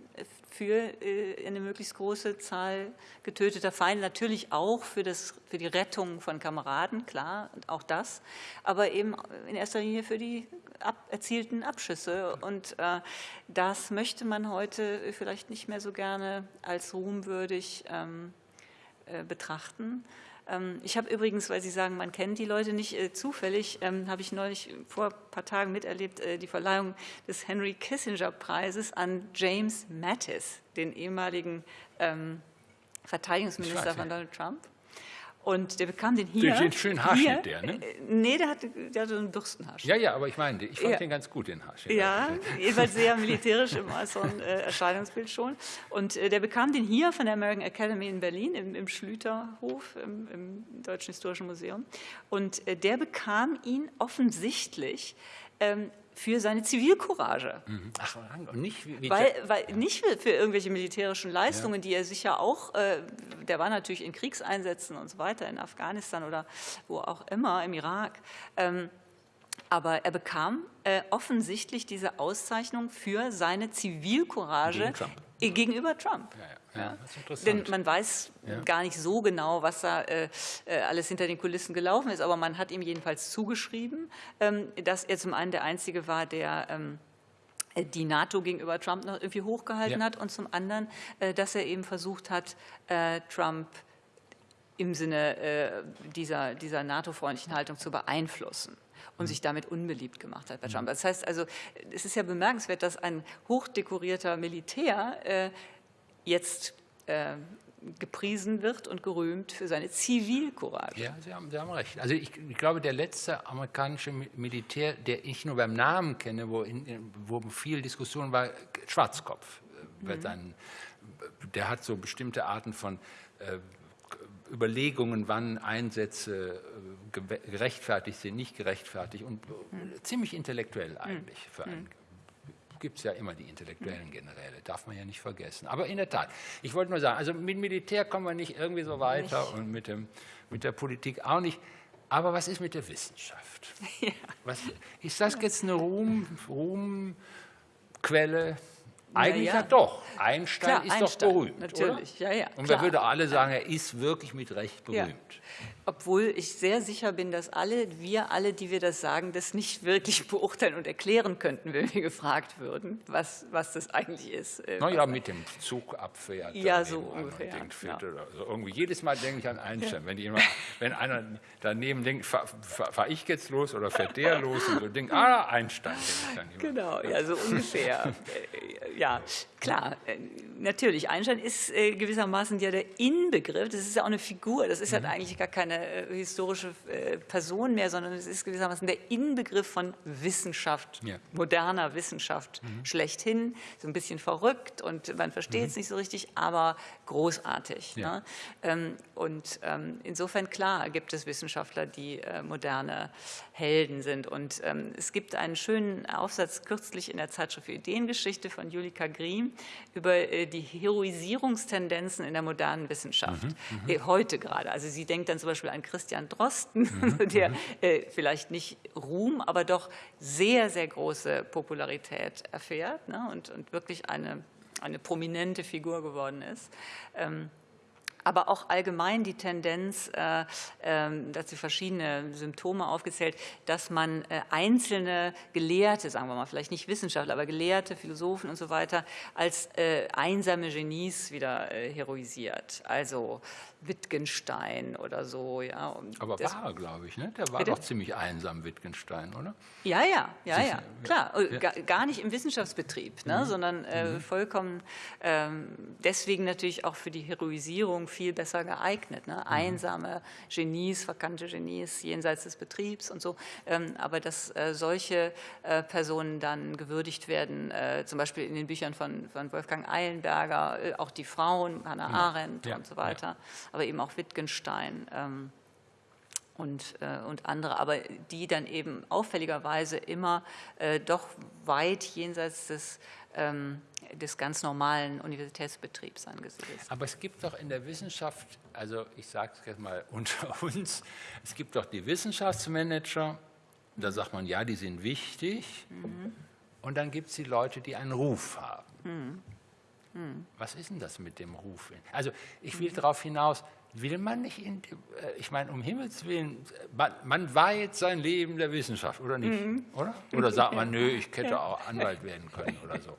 für äh, eine möglichst große Zahl getöteter Feinde, natürlich auch für, das, für die Rettung von Kameraden, klar, auch das, aber eben in erster Linie für die ab, erzielten Abschüsse. Und äh, das möchte man heute vielleicht nicht mehr so gerne als ruhmwürdig ähm, äh, betrachten. Ähm, ich habe übrigens, weil Sie sagen, man kennt die Leute nicht äh, zufällig, ähm, habe ich neulich vor ein paar Tagen miterlebt, äh, die Verleihung des Henry Kissinger Preises an James Mattis, den ehemaligen ähm, Verteidigungsminister von Donald Trump. Und der bekam den hier. Den schönen Haarschnitt, der, ne? Äh, nee, der hatte, der hatte einen Bürstenhaarschnitt. Ja, ja, aber ich meine, ich fand Ja. den ganz gut, den Haarschnitt. Ja, jedenfalls sehr militärisch im äußeren äh, Erscheinungsbild schon. Und äh, der bekam den hier von der American Academy in Berlin im, im Schlüterhof im, im Deutschen Historischen Museum. Und äh, der bekam ihn offensichtlich ähm, für seine Zivilcourage. Mhm. Ach, und nicht wie, Weil, weil nicht für, irgendwelche militärischen Leistungen, die er sicher auch, äh, der war natürlich in Kriegseinsätzen und so weiter, in Afghanistan oder wo auch immer, im Irak. Ähm, aber er bekam äh, offensichtlich diese Auszeichnung für seine Zivilcourage Gegen Trump. gegenüber Trump. Ja, ja. Denn man weiß Ja. gar nicht so genau, was da äh, äh, alles hinter den Kulissen gelaufen ist, aber man hat ihm jedenfalls zugeschrieben, ähm, dass er zum einen der Einzige war, der ähm, äh, die NATO gegenüber Trump noch irgendwie hochgehalten Ja. hat und zum anderen, äh, dass er eben versucht hat, äh, Trump im Sinne äh, dieser, dieser NATO-freundlichen Haltung zu beeinflussen und sich damit unbeliebt gemacht hat bei Trump. Das heißt also, es ist ja bemerkenswert, dass ein hochdekorierter Militär äh, jetzt äh, gepriesen wird und gerühmt für seine Zivilcourage. Ja, Sie haben, Sie haben recht. Also ich, ich glaube, der letzte amerikanische Mi- Militär, der ich nur beim Namen kenne, wo, in, wo viel Diskussion war, Schwarzkopf. äh, wird dann, der hat so bestimmte Arten von äh, Überlegungen, wann Einsätze äh, ge- gerechtfertigt sind, nicht gerechtfertigt und äh, ziemlich intellektuell eigentlich für einen gibt es ja immer die intellektuellen Generäle, darf man ja nicht vergessen. Aber in der Tat, ich wollte nur sagen, also mit Militär kommen wir nicht irgendwie so weiter und mit, dem, mit der Politik auch nicht. Aber was ist mit der Wissenschaft? Was, ist das jetzt eine Ruhm, Ruhmquelle? Eigentlich ja. ja. doch. Einstein Klar, ist Einstein, doch berühmt. natürlich. Oder? Ja, ja, Und klar. wir würden alle sagen, er ist wirklich mit Recht Ja. berühmt. Obwohl ich sehr sicher bin, dass alle, wir alle, die wir das sagen, das nicht wirklich beurteilen und erklären könnten, wenn wir gefragt würden, was, was das eigentlich ist. äh, Naja, mit dem Zug abfährt. Ja, so ungefähr, ja. oder so. Irgendwie jedes Mal denke ich an Einstein. Wenn, jemand, wenn einer daneben denkt, fahre fahr, fahr ich jetzt los oder fährt der los und so denkt, ah, Einstein. Denke ich dann. Genau, ja, so ungefähr. Äh, ja, klar, äh, natürlich. Einstein ist gewissermaßen ja der Inbegriff, das ist ja auch eine Figur, das ist ja eigentlich gar keine äh, historische äh, Person mehr, sondern es ist gewissermaßen der Inbegriff von Wissenschaft, Ja. moderner Wissenschaft schlechthin. So ein bisschen verrückt und man versteht es nicht so richtig, aber großartig. Ja. Ne? Ähm, und ähm, insofern, klar, gibt es Wissenschaftler, die äh, moderne Helden sind. Und ähm, es gibt einen schönen Aufsatz kürzlich in der Zeitschrift für Ideengeschichte von Julika Griem über die Heroisierungstendenzen in der modernen Wissenschaft. Äh, heute gerade. Also sie denkt dann zum Beispiel an Christian Drosten, der äh, vielleicht nicht Ruhm, aber doch sehr, sehr große Popularität erfährt ne? und, und wirklich eine, eine prominente Figur geworden ist. Ähm, aber auch allgemein die Tendenz, äh, ähm, dazu verschiedene Symptome aufgezählt, dass man äh, einzelne Gelehrte, sagen wir mal, vielleicht nicht Wissenschaftler, aber Gelehrte, Philosophen und so weiter, als äh, einsame Genies wieder äh, heroisiert. Also Wittgenstein oder so. Ja. Und Aber war er, glaube ich, ne? Der war Bitte? doch ziemlich einsam, Wittgenstein, oder? Ja, ja, ja, ja, klar. Und Gar, gar nicht im Wissenschaftsbetrieb, Mhm. ne, sondern äh, vollkommen ähm, deswegen natürlich auch für die Heroisierung viel besser geeignet. Mhm. Ne? Einsame Genies, verkannte Genies jenseits des Betriebs und so. Ähm, aber dass äh, solche äh, Personen dann gewürdigt werden, äh, zum Beispiel in den Büchern von, von Wolfgang Eilenberger, äh, auch die Frauen, Hannah Arendt Ja, und so weiter, aber eben auch Wittgenstein. Ähm, und, äh, und andere, aber die dann eben auffälligerweise immer äh, doch weit jenseits des, ähm, des ganz normalen Universitätsbetriebs angesiedelt sind. Aber es gibt doch in der Wissenschaft, also ich sage es jetzt mal unter uns, es gibt doch die Wissenschaftsmanager, da sagt man, ja, die sind wichtig. Und dann gibt es die Leute, die einen Ruf haben. Was ist denn das mit dem Ruf? Also ich will darauf hinaus, will man nicht, in, äh, ich meine, um Himmels Willen, man, man weiht sein Leben der Wissenschaft, oder nicht? Oder? Oder sagt man, nö, ich hätte auch Anwalt werden können oder so.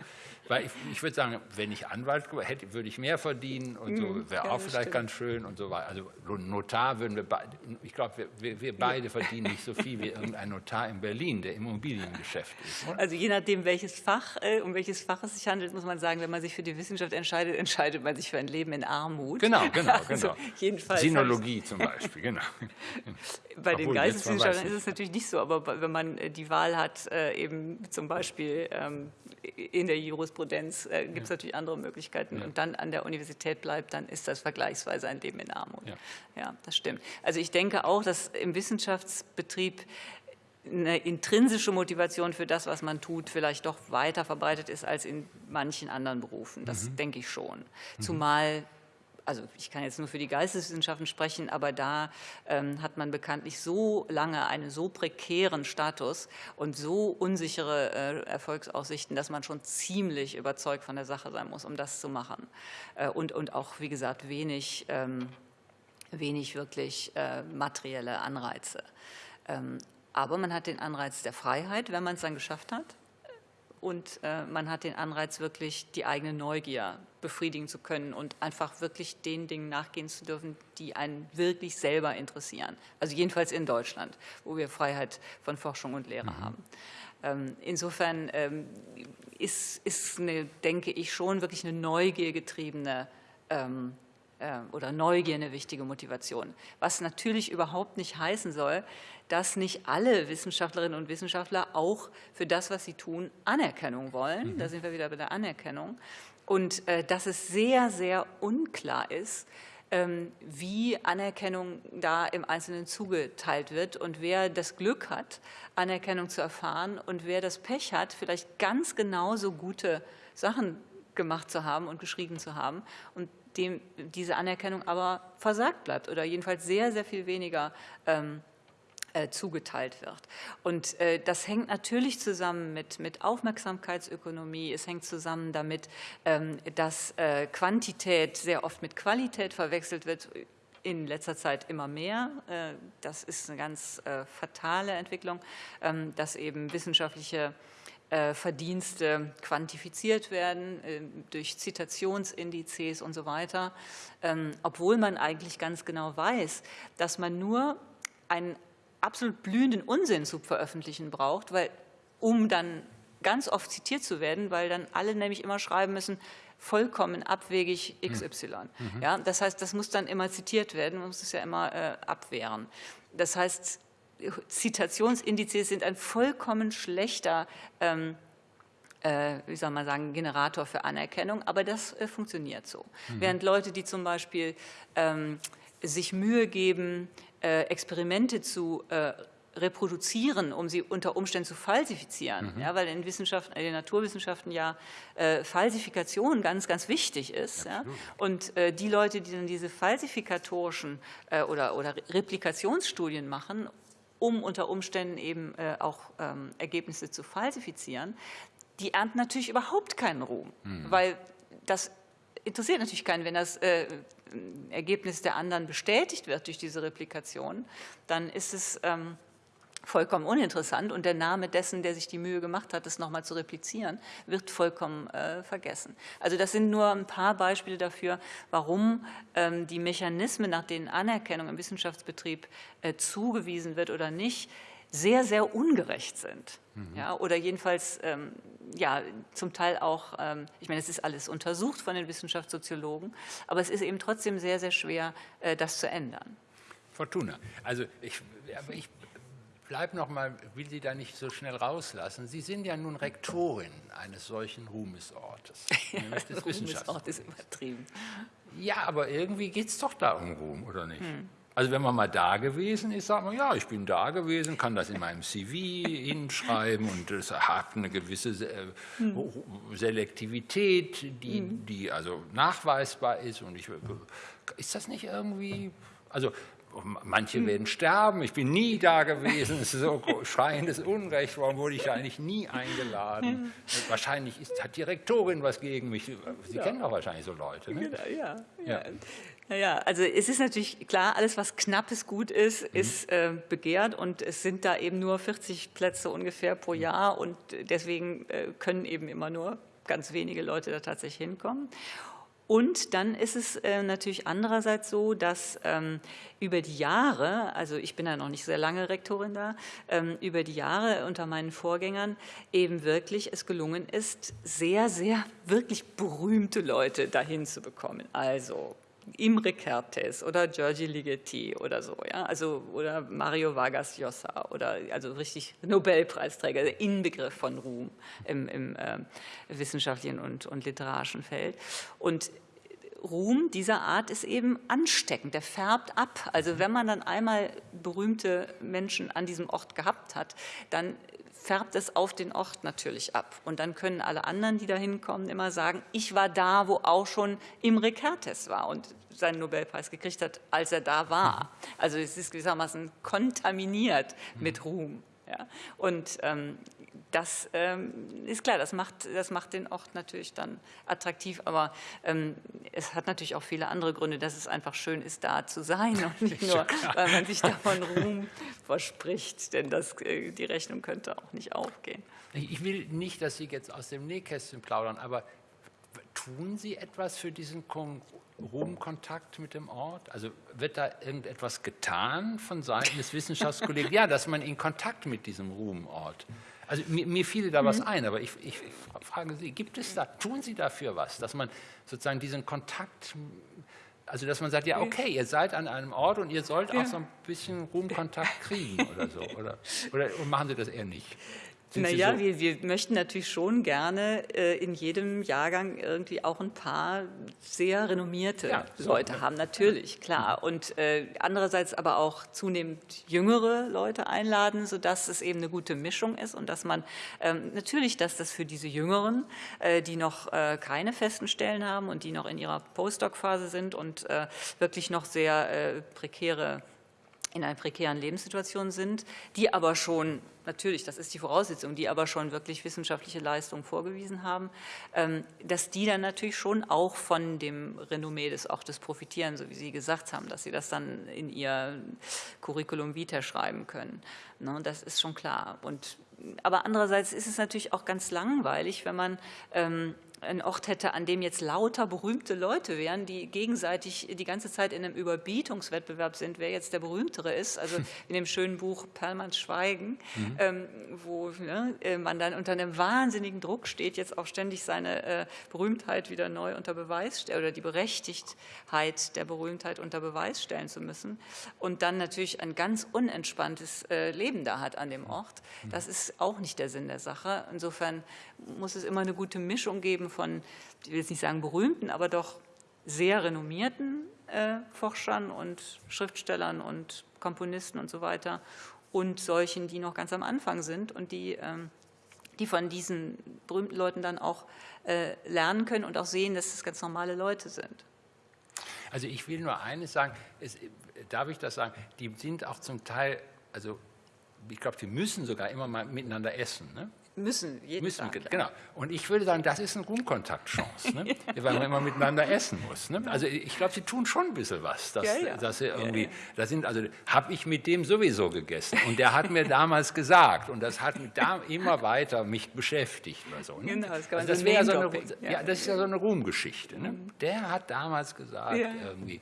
Weil ich, ich würde sagen, wenn ich Anwalt hätte, würde ich mehr verdienen und so mhm. wäre ja, auch vielleicht stimmt. ganz schön und so weiter. Also Notar würden wir beide, ich glaube, wir, wir, beide ja. verdienen nicht so viel wie irgendein Notar in Berlin, der im Immobiliengeschäft ist. Oder? Also je nachdem, welches Fach, äh, um welches Fach es sich handelt, muss man sagen, wenn man sich für die Wissenschaft entscheidet, entscheidet man sich für ein Leben in Armut. Genau, genau, also genau. jedenfalls Sinologie zum Beispiel, genau. Bei Obwohl, den Geisteswissenschaftlern ist es natürlich nicht so, aber wenn man äh, die Wahl hat, äh, eben zum Beispiel ähm, in der Jurisprudenz äh, gibt es ja. natürlich andere Möglichkeiten ja. und dann an der Universität bleibt, dann ist das vergleichsweise ein Leben in Armut. Ja. ja, das stimmt. Also ich denke auch, dass im Wissenschaftsbetrieb eine intrinsische Motivation für das, was man tut, vielleicht doch weiter verbreitet ist als in manchen anderen Berufen. Das mhm. denke ich schon. Mhm. Zumal also ich kann jetzt nur für die Geisteswissenschaften sprechen, aber da ähm, hat man bekanntlich so lange einen so prekären Status und so unsichere äh, Erfolgsaussichten, dass man schon ziemlich überzeugt von der Sache sein muss, um das zu machen. Äh, und, und auch, wie gesagt, wenig, ähm, wenig wirklich äh, materielle Anreize. Ähm, aber man hat den Anreiz der Freiheit, wenn man es dann geschafft hat und äh, man hat den Anreiz, wirklich die eigene Neugier befriedigen zu können und einfach wirklich den Dingen nachgehen zu dürfen, die einen wirklich selber interessieren. Also jedenfalls in Deutschland, wo wir Freiheit von Forschung und Lehre mhm. haben. Ähm, insofern ähm, ist, ist eine, denke ich, schon wirklich eine neugiergetriebene ähm, äh, oder Neugier eine wichtige Motivation. Was natürlich überhaupt nicht heißen soll, dass nicht alle Wissenschaftlerinnen und Wissenschaftler auch für das, was sie tun, Anerkennung wollen. Mhm. Da sind wir wieder bei der Anerkennung. Und äh, dass es sehr, sehr unklar ist, ähm, wie Anerkennung da im Einzelnen zugeteilt wird und wer das Glück hat, Anerkennung zu erfahren und wer das Pech hat, vielleicht ganz genauso gute Sachen gemacht zu haben und geschrieben zu haben und dem diese Anerkennung aber versagt bleibt oder jedenfalls sehr, sehr viel weniger ähm, äh, zugeteilt wird. Und äh, das hängt natürlich zusammen mit, mit Aufmerksamkeitsökonomie, es hängt zusammen damit, ähm, dass äh, Quantität sehr oft mit Qualität verwechselt wird, in letzter Zeit immer mehr. Das ist eine ganz fatale Entwicklung, ähm, dass eben wissenschaftliche Verdienste quantifiziert werden äh, durch Zitationsindizes und so weiter, ähm, obwohl man eigentlich ganz genau weiß, dass man nur einen absolut blühenden Unsinn zu veröffentlichen braucht, weil, um dann ganz oft zitiert zu werden, weil dann alle nämlich immer schreiben müssen, vollkommen abwegig XY. Mhm. Ja, das heißt, das muss dann immer zitiert werden, man muss es ja immer äh, abwehren. Das heißt, Zitationsindizes sind ein vollkommen schlechter, ähm, äh, wie soll man sagen, Generator für Anerkennung, aber das äh, funktioniert so. Mhm. Während Leute, die zum Beispiel ähm, sich Mühe geben, äh, Experimente zu äh, reproduzieren, um sie unter Umständen zu falsifizieren, mhm. ja, weil in, Wissenschaften, in den Naturwissenschaften ja äh, Falsifikation ganz, ganz wichtig ist. Ja, und äh, die Leute, die dann diese falsifikatorischen oder, oder Replikationsstudien machen, um unter Umständen eben äh, auch ähm, Ergebnisse zu falsifizieren, die ernten natürlich überhaupt keinen Ruhm, mhm. weil das interessiert natürlich keinen, wenn das äh, Ergebnis der anderen bestätigt wird durch diese Replikation, dann ist es ähm, vollkommen uninteressant und der Name dessen, der sich die Mühe gemacht hat, das nochmal zu replizieren, wird vollkommen äh, vergessen. Also das sind nur ein paar Beispiele dafür, warum ähm, die Mechanismen, nach denen Anerkennung im Wissenschaftsbetrieb äh, zugewiesen wird oder nicht, sehr, sehr ungerecht sind. Mhm. Ja, oder jedenfalls ähm, ja, zum Teil auch, ähm, ich meine, es ist alles untersucht von den Wissenschaftssoziologen, aber es ist eben trotzdem sehr, sehr schwer, äh, das zu ändern. Fortuna, also ich, ich bleibe noch mal, will Sie da nicht so schnell rauslassen. Sie sind ja nun Rektorin eines solchen Ruhmesortes. Des Ruhmesort ist übertrieben. Ja, aber irgendwie geht es doch da um Ruhm, oder nicht? Hm. Also wenn man mal da gewesen ist, sagt man, ja, ich bin da gewesen, kann das in meinem CV hinschreiben und es hat eine gewisse hm. Selektivität, die, hm. die also nachweisbar ist. Und ich, ist das nicht irgendwie, also Manche hm. werden sterben, ich bin nie da gewesen, es ist so schreiendes Unrecht, warum wurde ich eigentlich nie eingeladen? Wahrscheinlich ist, hat die Rektorin was gegen mich. Sie ja. kennen doch wahrscheinlich so Leute. Ne? Genau, ja, ja. Naja, also es ist natürlich klar, alles, was knappes Gut ist, mhm. ist äh, begehrt und es sind da eben nur 40 Plätze ungefähr pro Jahr und deswegen äh, können eben immer nur ganz wenige Leute da tatsächlich hinkommen. Und dann ist es äh, natürlich andererseits so, dass ähm, über die Jahre, also ich bin ja noch nicht sehr lange Rektorin da, ähm, über die Jahre unter meinen Vorgängern eben wirklich es gelungen ist, sehr, sehr wirklich berühmte Leute dahin zu bekommen. Also Imre Kertész oder Giorgi Ligeti oder so, ja, also oder Mario Vargas Llosa oder also richtig Nobelpreisträger, der Inbegriff von Ruhm im, im äh, wissenschaftlichen und, und literarischen Feld. Und Ruhm dieser Art ist eben ansteckend, der färbt ab. Also wenn man dann einmal berühmte Menschen an diesem Ort gehabt hat, dann färbt es auf den Ort natürlich ab. Und dann können alle anderen, die da hinkommen, immer sagen, ich war da, wo auch schon Imre Kertész war und seinen Nobelpreis gekriegt hat, als er da war. Also es ist gewissermaßen kontaminiert mit Ruhm. Ja. Und ähm, das ähm, ist klar, das macht, das macht den Ort natürlich dann attraktiv, aber ähm, es hat natürlich auch viele andere Gründe, dass es einfach schön ist, da zu sein und nicht nur, weil man sich davon Ruhm verspricht, denn das, äh, die Rechnung könnte auch nicht aufgehen. Ich will nicht, dass Sie jetzt aus dem Nähkästchen plaudern, aber tun Sie etwas für diesen Ruhmkontakt mit dem Ort? Also wird da irgendetwas getan von Seiten des Wissenschaftskollegen? Ja, dass man in Kontakt mit diesem Ruhmort also mir, mir fiel da was mhm. ein, aber ich, ich, frage Sie, gibt es da, tun Sie dafür was, dass man sozusagen diesen Kontakt, also dass man sagt, ja okay, ihr seid an einem Ort und ihr sollt auch so ein bisschen Ruhmkontakt kriegen oder so, oder, oder machen Sie das eher nicht? Naja, so? wir, wir möchten natürlich schon gerne äh, in jedem Jahrgang irgendwie auch ein paar sehr renommierte ja, Leute so. haben, natürlich, klar. Und äh, andererseits aber auch zunehmend jüngere Leute einladen, sodass es eben eine gute Mischung ist und dass man ähm, natürlich, dass das für diese Jüngeren, äh, die noch äh, keine festen Stellen haben und die noch in ihrer Postdoc-Phase sind und äh, wirklich noch sehr äh, prekäre in einer prekären Lebenssituation sind, die aber schon, natürlich, das ist die Voraussetzung, die aber schon wirklich wissenschaftliche Leistungen vorgewiesen haben, ähm, dass die dann natürlich schon auch von dem Renommee des Ortes profitieren, so wie Sie gesagt haben, dass sie das dann in ihr Curriculum vitae schreiben können. Ne, das ist schon klar. Und, aber andererseits ist es natürlich auch ganz langweilig, wenn man ähm, ein Ort hätte, an dem jetzt lauter berühmte Leute wären, die gegenseitig die ganze Zeit in einem Überbietungswettbewerb sind, wer jetzt der berühmtere ist. Also in dem schönen Buch Perlmanns Schweigen, mhm. ähm, wo ne, äh, man dann unter einem wahnsinnigen Druck steht, jetzt auch ständig seine äh, Berühmtheit wieder neu unter Beweis oder die Berechtigtheit der Berühmtheit unter Beweis stellen zu müssen und dann natürlich ein ganz unentspanntes äh, Leben da hat an dem Ort. Mhm. Das ist auch nicht der Sinn der Sache. Insofern muss es immer eine gute Mischung geben von, ich will jetzt nicht sagen berühmten, aber doch sehr renommierten äh, Forschern und Schriftstellern und Komponisten und so weiter und solchen, die noch ganz am Anfang sind und die, ähm, die von diesen berühmten Leuten dann auch äh, lernen können und auch sehen, dass es ganz normale Leute sind. Also ich will nur eines sagen, es, darf ich das sagen, die sind auch zum Teil, also ich glaube, die müssen sogar immer mal miteinander essen. Ne? Müssen, jeden müssen, Tag. Genau. Und ich würde sagen, das ist eine Grundkontaktchance, ne? weil man immer miteinander essen muss. Ne? Also ich glaube, sie tun schon ein bisschen was. Dass, ja, ja. Dass sie irgendwie, da sind, also habe ich mit dem sowieso gegessen. Und der hat mir damals gesagt, und das hat mich da immer weiter mich beschäftigt. Oder so, ne? Genau, das, also das, wäre so eine, ja. das ist ja so eine Ruhmgeschichte. Ne? Mhm. Der hat damals gesagt, irgendwie,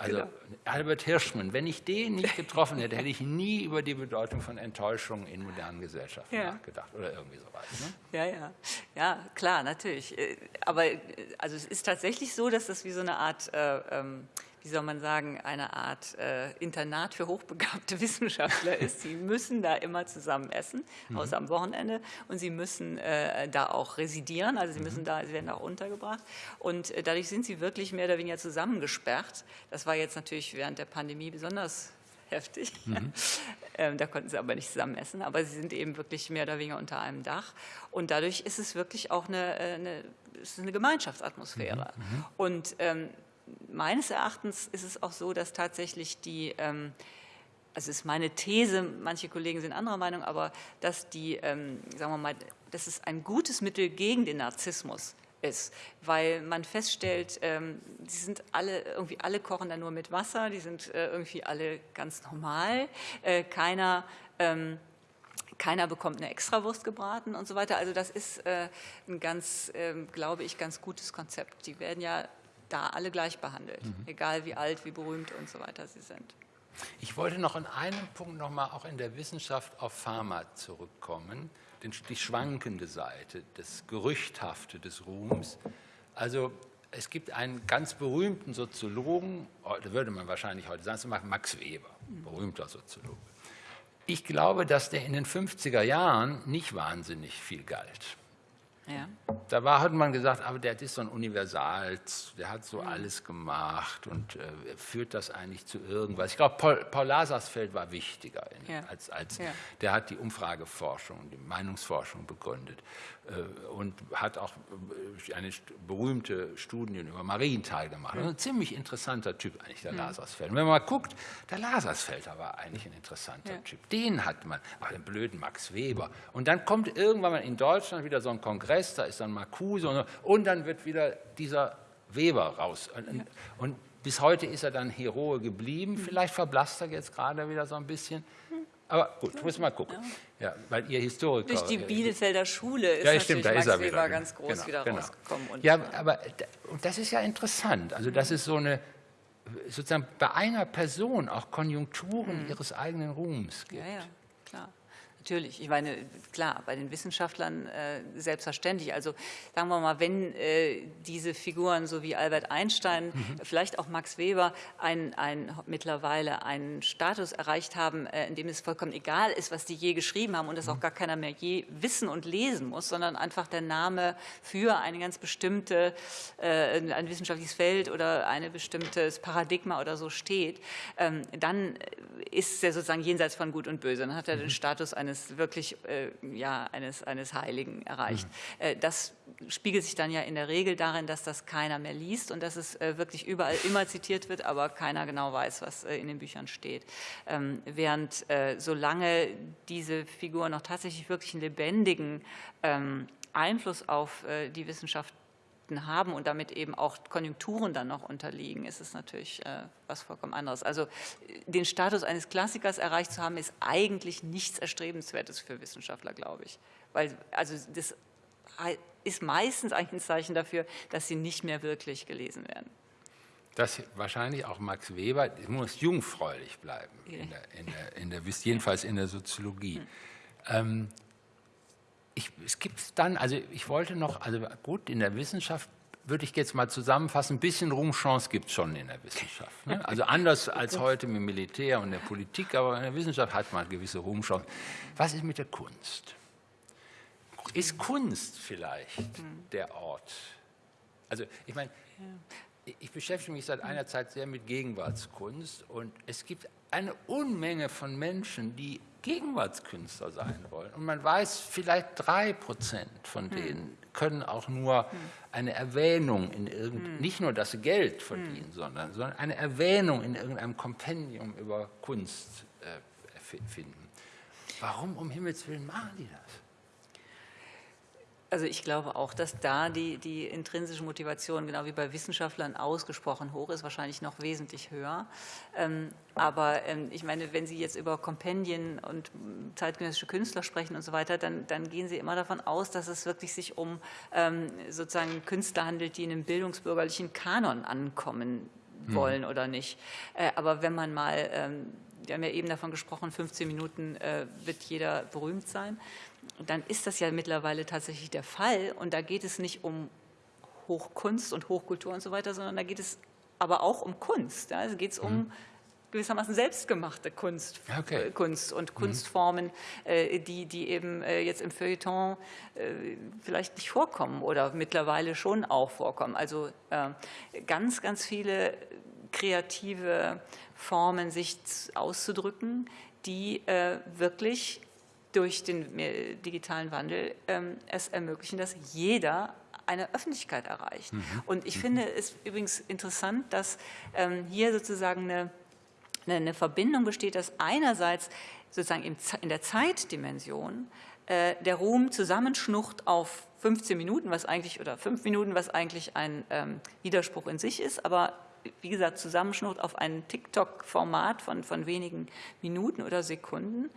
also genau. Albert Hirschmann, wenn ich den nicht getroffen hätte, hätte ich nie über die Bedeutung von Enttäuschung in modernen Gesellschaften ja. nachgedacht oder irgendwie sowas. Ne? Ja, ja, ja, klar, natürlich. Äh, aber äh, also es ist tatsächlich so, dass das wie so eine Art äh, ähm, wie soll man sagen, eine Art äh, Internat für hochbegabte Wissenschaftler ist. Sie müssen da immer zusammen essen, mhm. außer am Wochenende, und sie müssen äh, da auch residieren, also sie müssen mhm. da, sie werden auch untergebracht. Und äh, dadurch sind sie wirklich mehr oder weniger zusammengesperrt. Das war jetzt natürlich während der Pandemie besonders heftig. Mhm. ähm, da konnten sie aber nicht zusammen essen, aber sie sind eben wirklich mehr oder weniger unter einem Dach. Und dadurch ist es wirklich auch eine, äh, eine, eine Gemeinschaftsatmosphäre. Mhm. mhm. Und ähm, meines Erachtens ist es auch so, dass tatsächlich die, ähm, also ist meine These, manche Kollegen sind anderer Meinung, aber dass die, ähm, sagen wir mal, dass es ein gutes Mittel gegen den Narzissmus ist, weil man feststellt, ähm, die sind alle, irgendwie alle kochen da nur mit Wasser, die sind äh, irgendwie alle ganz normal, äh, keiner keiner bekommt eine Extrawurst gebraten und so weiter. Also das ist äh, ein ganz, glaube ich, ganz gutes Konzept. Die werden ja da alle gleich behandelt, mhm. egal wie alt, wie berühmt und so weiter sie sind. Ich wollte noch in einem Punkt noch mal auch in der Wissenschaft auf Pharma zurückkommen, die schwankende Seite, das Gerüchthafte des Ruhms. Also es gibt einen ganz berühmten Soziologen, da würde man wahrscheinlich heute sagen, Max Weber, berühmter Soziologe. Ich glaube, dass der in den 50er Jahren nicht wahnsinnig viel galt. Ja. Da war, hat man gesagt, aber der ist so ein Universal, der hat so alles gemacht und äh, führt das eigentlich zu irgendwas. Ich glaube, Paul, Paul Lasarsfeld war wichtiger, in, ja. als, als ja. der hat die Umfrageforschung, die Meinungsforschung begründet äh, und hat auch äh, eine berühmte Studien über Marienthal gemacht. Mhm. Ein ziemlich interessanter Typ eigentlich, der mhm. Lasarsfeld. Und wenn man mal guckt, der Lasarsfelder war eigentlich ein interessanter Typ. Den hat man, ach, den blöden Max Weber. Und dann kommt irgendwann mal in Deutschland wieder so ein Kongress, Kongress, da ist dann Marcuse und, und dann wird wieder dieser Weber raus. Und, und, bis heute ist er dann Heroe geblieben. Vielleicht verblasst er jetzt gerade wieder so ein bisschen. Aber gut, muss mal gucken. Ja, weil ihr Historiker. Durch die Bielefelder Schule ist ja, stimmt, da Max ist er wieder, ganz groß genau, wieder genau. rausgekommen. Und ja, aber und das ist ja interessant. Also das ist so eine sozusagen bei einer Person auch Konjunkturen mhm. ihres eigenen Ruhms gibt. Ja, ja, klar. Natürlich, ich meine, klar, bei den Wissenschaftlern äh, selbstverständlich. Also sagen wir mal, wenn äh, diese Figuren, so wie Albert Einstein, mhm. vielleicht auch Max Weber, ein, ein, mittlerweile einen Status erreicht haben, äh, in dem es vollkommen egal ist, was die je geschrieben haben und das auch mhm. gar keiner mehr je wissen und lesen muss, sondern einfach der Name für eine ganz bestimmte, äh, ein wissenschaftliches Feld oder ein bestimmtes Paradigma oder so steht, ähm, dann ist er sozusagen jenseits von Gut und Böse. Dann hat er den mhm. Status eines eines wirklich äh, ja, eines, eines Heiligen erreicht. Mhm. Äh, das spiegelt sich dann ja in der Regel darin, dass das keiner mehr liest und dass es äh, wirklich überall immer zitiert wird, aber keiner genau weiß, was äh, in den Büchern steht. Ähm, während äh, solange diese Figur noch tatsächlich wirklich einen lebendigen ähm, Einfluss auf die Wissenschaft Effekten haben und damit eben auch Konjunkturen dann noch unterliegen, ist es natürlich äh, was vollkommen anderes. Also den Status eines Klassikers erreicht zu haben, ist eigentlich nichts Erstrebenswertes für Wissenschaftler, glaube ich. Weil also das ist meistens eigentlich ein Zeichen dafür, dass sie nicht mehr wirklich gelesen werden. Das wahrscheinlich auch Max Weber, muss jungfräulich bleiben, in der, in der, in der, jedenfalls in der Soziologie. Hm. Ähm, ich, es gibt dann, also ich wollte noch, also gut, in der Wissenschaft würde ich jetzt mal zusammenfassen, ein bisschen Ruhmchance gibt es schon in der Wissenschaft. Ne? Also anders als heute mit Militär und der Politik, aber in der Wissenschaft hat man gewisse Ruhmchance. Was ist mit der Kunst? Ist Kunst vielleicht der Ort? Also ich meine, ich beschäftige mich seit einer Zeit sehr mit Gegenwartskunst und es gibt eine Unmenge von Menschen, die Gegenwartskünstler sein wollen. Und man weiß, vielleicht drei Prozent von hm. denen können auch nur hm. eine Erwähnung in irgendeinem, hm. nicht nur, dass sie Geld verdienen, sondern, sondern eine Erwähnung in irgendeinem Kompendium über Kunst äh, finden. Warum um Himmels Willen machen die das? Also ich glaube auch, dass da die, die intrinsische Motivation, genau wie bei Wissenschaftlern, ausgesprochen hoch ist, wahrscheinlich noch wesentlich höher. Ähm, aber ähm, ich meine, wenn Sie jetzt über Kompendien und zeitgenössische Künstler sprechen und so weiter, dann, dann gehen Sie immer davon aus, dass es wirklich sich um ähm, sozusagen Künstler handelt, die in einem bildungsbürgerlichen Kanon ankommen hm. wollen hm. oder nicht. Äh, aber wenn man mal ähm, wir haben ja eben davon gesprochen, 15 Minuten äh, wird jeder berühmt sein dann ist das ja mittlerweile tatsächlich der Fall. Und da geht es nicht um Hochkunst und Hochkultur und so weiter, sondern da geht es aber auch um Kunst. Ja? Also geht es um mhm. gewissermaßen selbstgemachte Kunst, okay. äh, Kunst und mhm. Kunstformen, äh, die, die eben äh, jetzt im Feuilleton vielleicht nicht vorkommen oder mittlerweile schon auch vorkommen. Also ganz, ganz viele kreative Formen, sich auszudrücken, die wirklich durch den digitalen Wandel ähm, es ermöglichen, dass jeder eine Öffentlichkeit erreicht. Mhm. Und ich mhm. finde es übrigens interessant, dass ähm, hier sozusagen eine, eine, Verbindung besteht, dass einerseits sozusagen in der Zeitdimension äh, der Ruhm zusammenschnucht auf 15 Minuten, was eigentlich oder 5 Minuten, was eigentlich ein ähm, Widerspruch in sich ist, aber wie gesagt, Zusammenschnitt auf ein TikTok-Format von, von wenigen Minuten oder Sekunden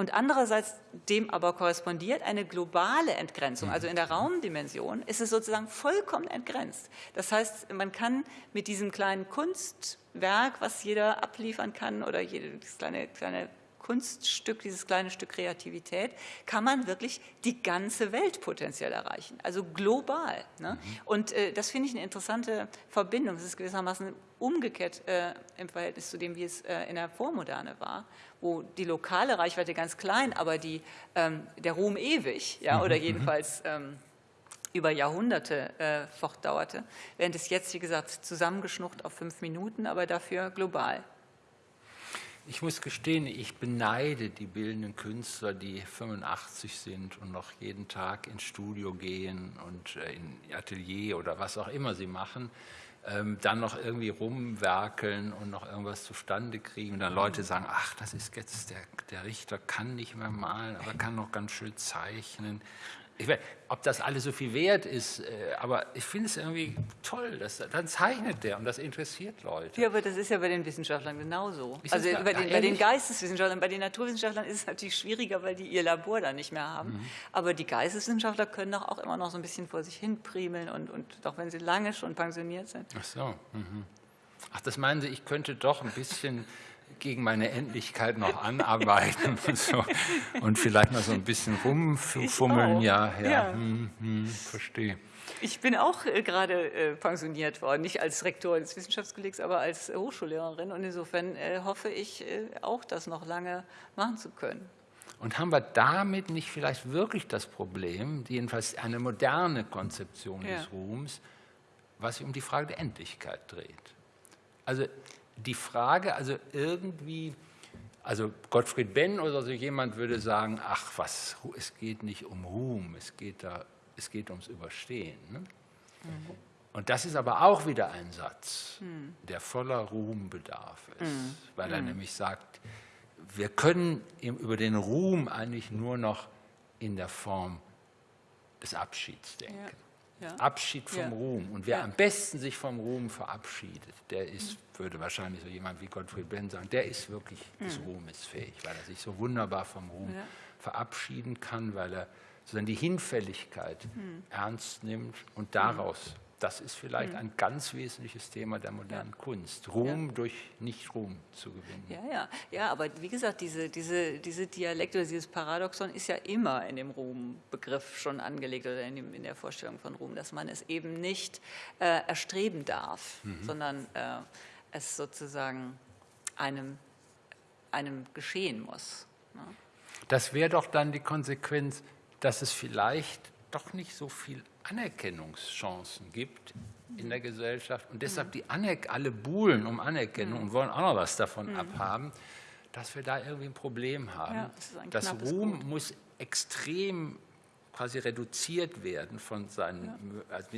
und andererseits dem aber korrespondiert eine globale Entgrenzung. Also in der mhm. Raumdimension ist es sozusagen vollkommen entgrenzt. Das heißt, man kann mit diesem kleinen Kunstwerk, was jeder abliefern kann oder jedes kleine, kleine Kunststück, dieses kleine Stück Kreativität, kann man wirklich die ganze Welt potenziell erreichen, also global. Ne? Mhm. Und äh, das finde ich eine interessante Verbindung. Das ist gewissermaßen umgekehrt äh, im Verhältnis zu dem, wie es äh, in der Vormoderne war, wo die lokale Reichweite ganz klein, aber die, ähm, der Ruhm ewig, ja, mhm. oder mhm. jedenfalls ähm, über Jahrhunderte äh, fortdauerte, während es jetzt, wie gesagt, zusammengeschnucht auf fünf Minuten, aber dafür global. Ich muss gestehen, ich beneide die bildenden Künstler, die 85 sind und noch jeden Tag ins Studio gehen und äh, in Atelier oder was auch immer sie machen, ähm, dann noch irgendwie rumwerkeln und noch irgendwas zustande kriegen. Und dann Leute sagen, ach, das ist jetzt, der, der Richter kann nicht mehr malen, aber kann noch ganz schön zeichnen ich weiß, ob das alles so viel wert ist, äh, aber ich finde es irgendwie toll, dass, dann zeichnet der und das interessiert Leute. Ja, aber das ist ja bei den Wissenschaftlern genauso. also bei den, bei den, Geisteswissenschaftlern, bei den Naturwissenschaftlern ist es natürlich schwieriger, weil die ihr Labor da nicht mehr haben. Mhm. Aber die Geisteswissenschaftler können doch auch immer noch so ein bisschen vor sich hin primeln und, und auch wenn sie lange schon pensioniert sind. Ach so. Mhm. Ach, das meinen Sie, ich könnte doch ein bisschen gegen meine Endlichkeit noch anarbeiten und, so. und vielleicht noch so ein bisschen rumfummeln. Ja, ja, ja. Hm, hm, verstehe. Ich bin auch äh, gerade äh, pensioniert worden, nicht als Rektor des Wissenschaftskollegs, aber als Hochschullehrerin. Und insofern äh, hoffe ich äh, auch, das noch lange machen zu können. Und haben wir damit nicht vielleicht wirklich das Problem, jedenfalls eine moderne Konzeption ja. des Ruhms, was sich um die Frage der Endlichkeit dreht? Also die Frage, also irgendwie, also Gottfried Benn oder so jemand würde sagen, ach was, es geht nicht um Ruhm, es geht, da, es geht ums Überstehen. Ne? Mhm. Und das ist aber auch wieder ein Satz, mhm. der voller Ruhmbedarf ist, mhm. weil er mhm. nämlich sagt, wir können über den Ruhm eigentlich nur noch in der Form des Abschieds denken. Ja. Ja. Abschied vom ja. Ruhm. Und wer ja. am besten sich vom Ruhm verabschiedet, der ist, würde wahrscheinlich so jemand wie Gottfried Benn sagen, der ist wirklich des Ruhmes fähig, weil er sich so wunderbar vom Ruhm verabschieden kann, weil er sozusagen die Hinfälligkeit mhm. ernst nimmt und daraus das ist vielleicht mhm. ein ganz wesentliches Thema der modernen. Kunst, Ruhm ja. durch Nicht-Ruhm zu gewinnen. Ja, ja, ja, aber wie gesagt, diese, diese, diese Dialekt oder dieses Paradoxon ist ja immer in dem Ruhmbegriff schon angelegt oder in, dem, in der Vorstellung von Ruhm, dass man es eben nicht äh, erstreben darf, mhm. sondern äh, es sozusagen einem, einem geschehen muss. Ne? Das wäre doch dann die Konsequenz, dass es vielleicht doch nicht so viel Anerkennungschancen gibt in der Gesellschaft und deshalb die Anerk alle buhlen um Anerkennung mhm. und wollen auch noch was davon mhm. abhaben, dass wir da irgendwie ein Problem haben. Ja, das, das Ruhm Gut. muss extrem quasi reduziert werden von seinen, ja. also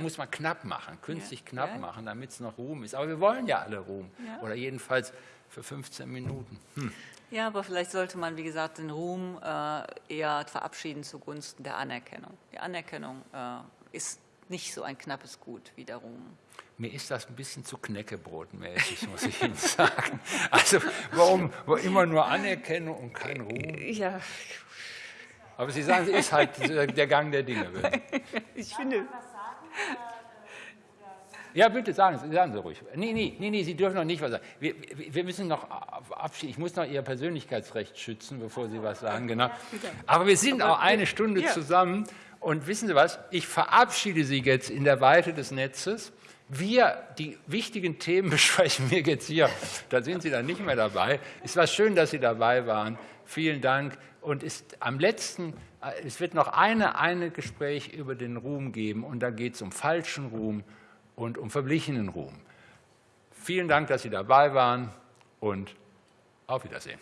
muss man knapp machen, künstlich ja. knapp machen, damit es noch Ruhm ist. Aber wir wollen ja alle Ruhm oder jedenfalls für 15 Minuten. Hm. Ja, aber vielleicht sollte man, wie gesagt, den Ruhm äh, eher verabschieden zugunsten der Anerkennung. Die Anerkennung äh, ist nicht so ein knappes Gut wie der Ruhm. Mir ist das ein bisschen zu knäckebrotmäßig, muss ich Ihnen sagen. Also warum wo immer nur Anerkennung und kein Ruhm? Ja. Aber Sie sagen, es ist halt der Gang der Dinge. Ich finde... Ja, bitte sagen Sie, sagen Sie ruhig. Nee, nee, nee, nee, Sie dürfen noch nicht was sagen. Wir, wir müssen noch abschieden. Ich muss noch Ihr Persönlichkeitsrecht schützen, bevor Sie was sagen, genau. Aber wir sind auch eine Stunde zusammen. Und wissen Sie was? Ich verabschiede Sie jetzt in der Weite des Netzes. Wir die wichtigen Themen besprechen wir jetzt hier. Da sind Sie dann nicht mehr dabei. Es war schön, dass Sie dabei waren. Vielen Dank. Und ist am letzten, äh, es wird noch eine, eine Gespräch über den Ruhm geben. Und da geht es um falschen Ruhm und um verblichenen Ruhm. Vielen Dank, dass Sie dabei waren und auf Wiedersehen.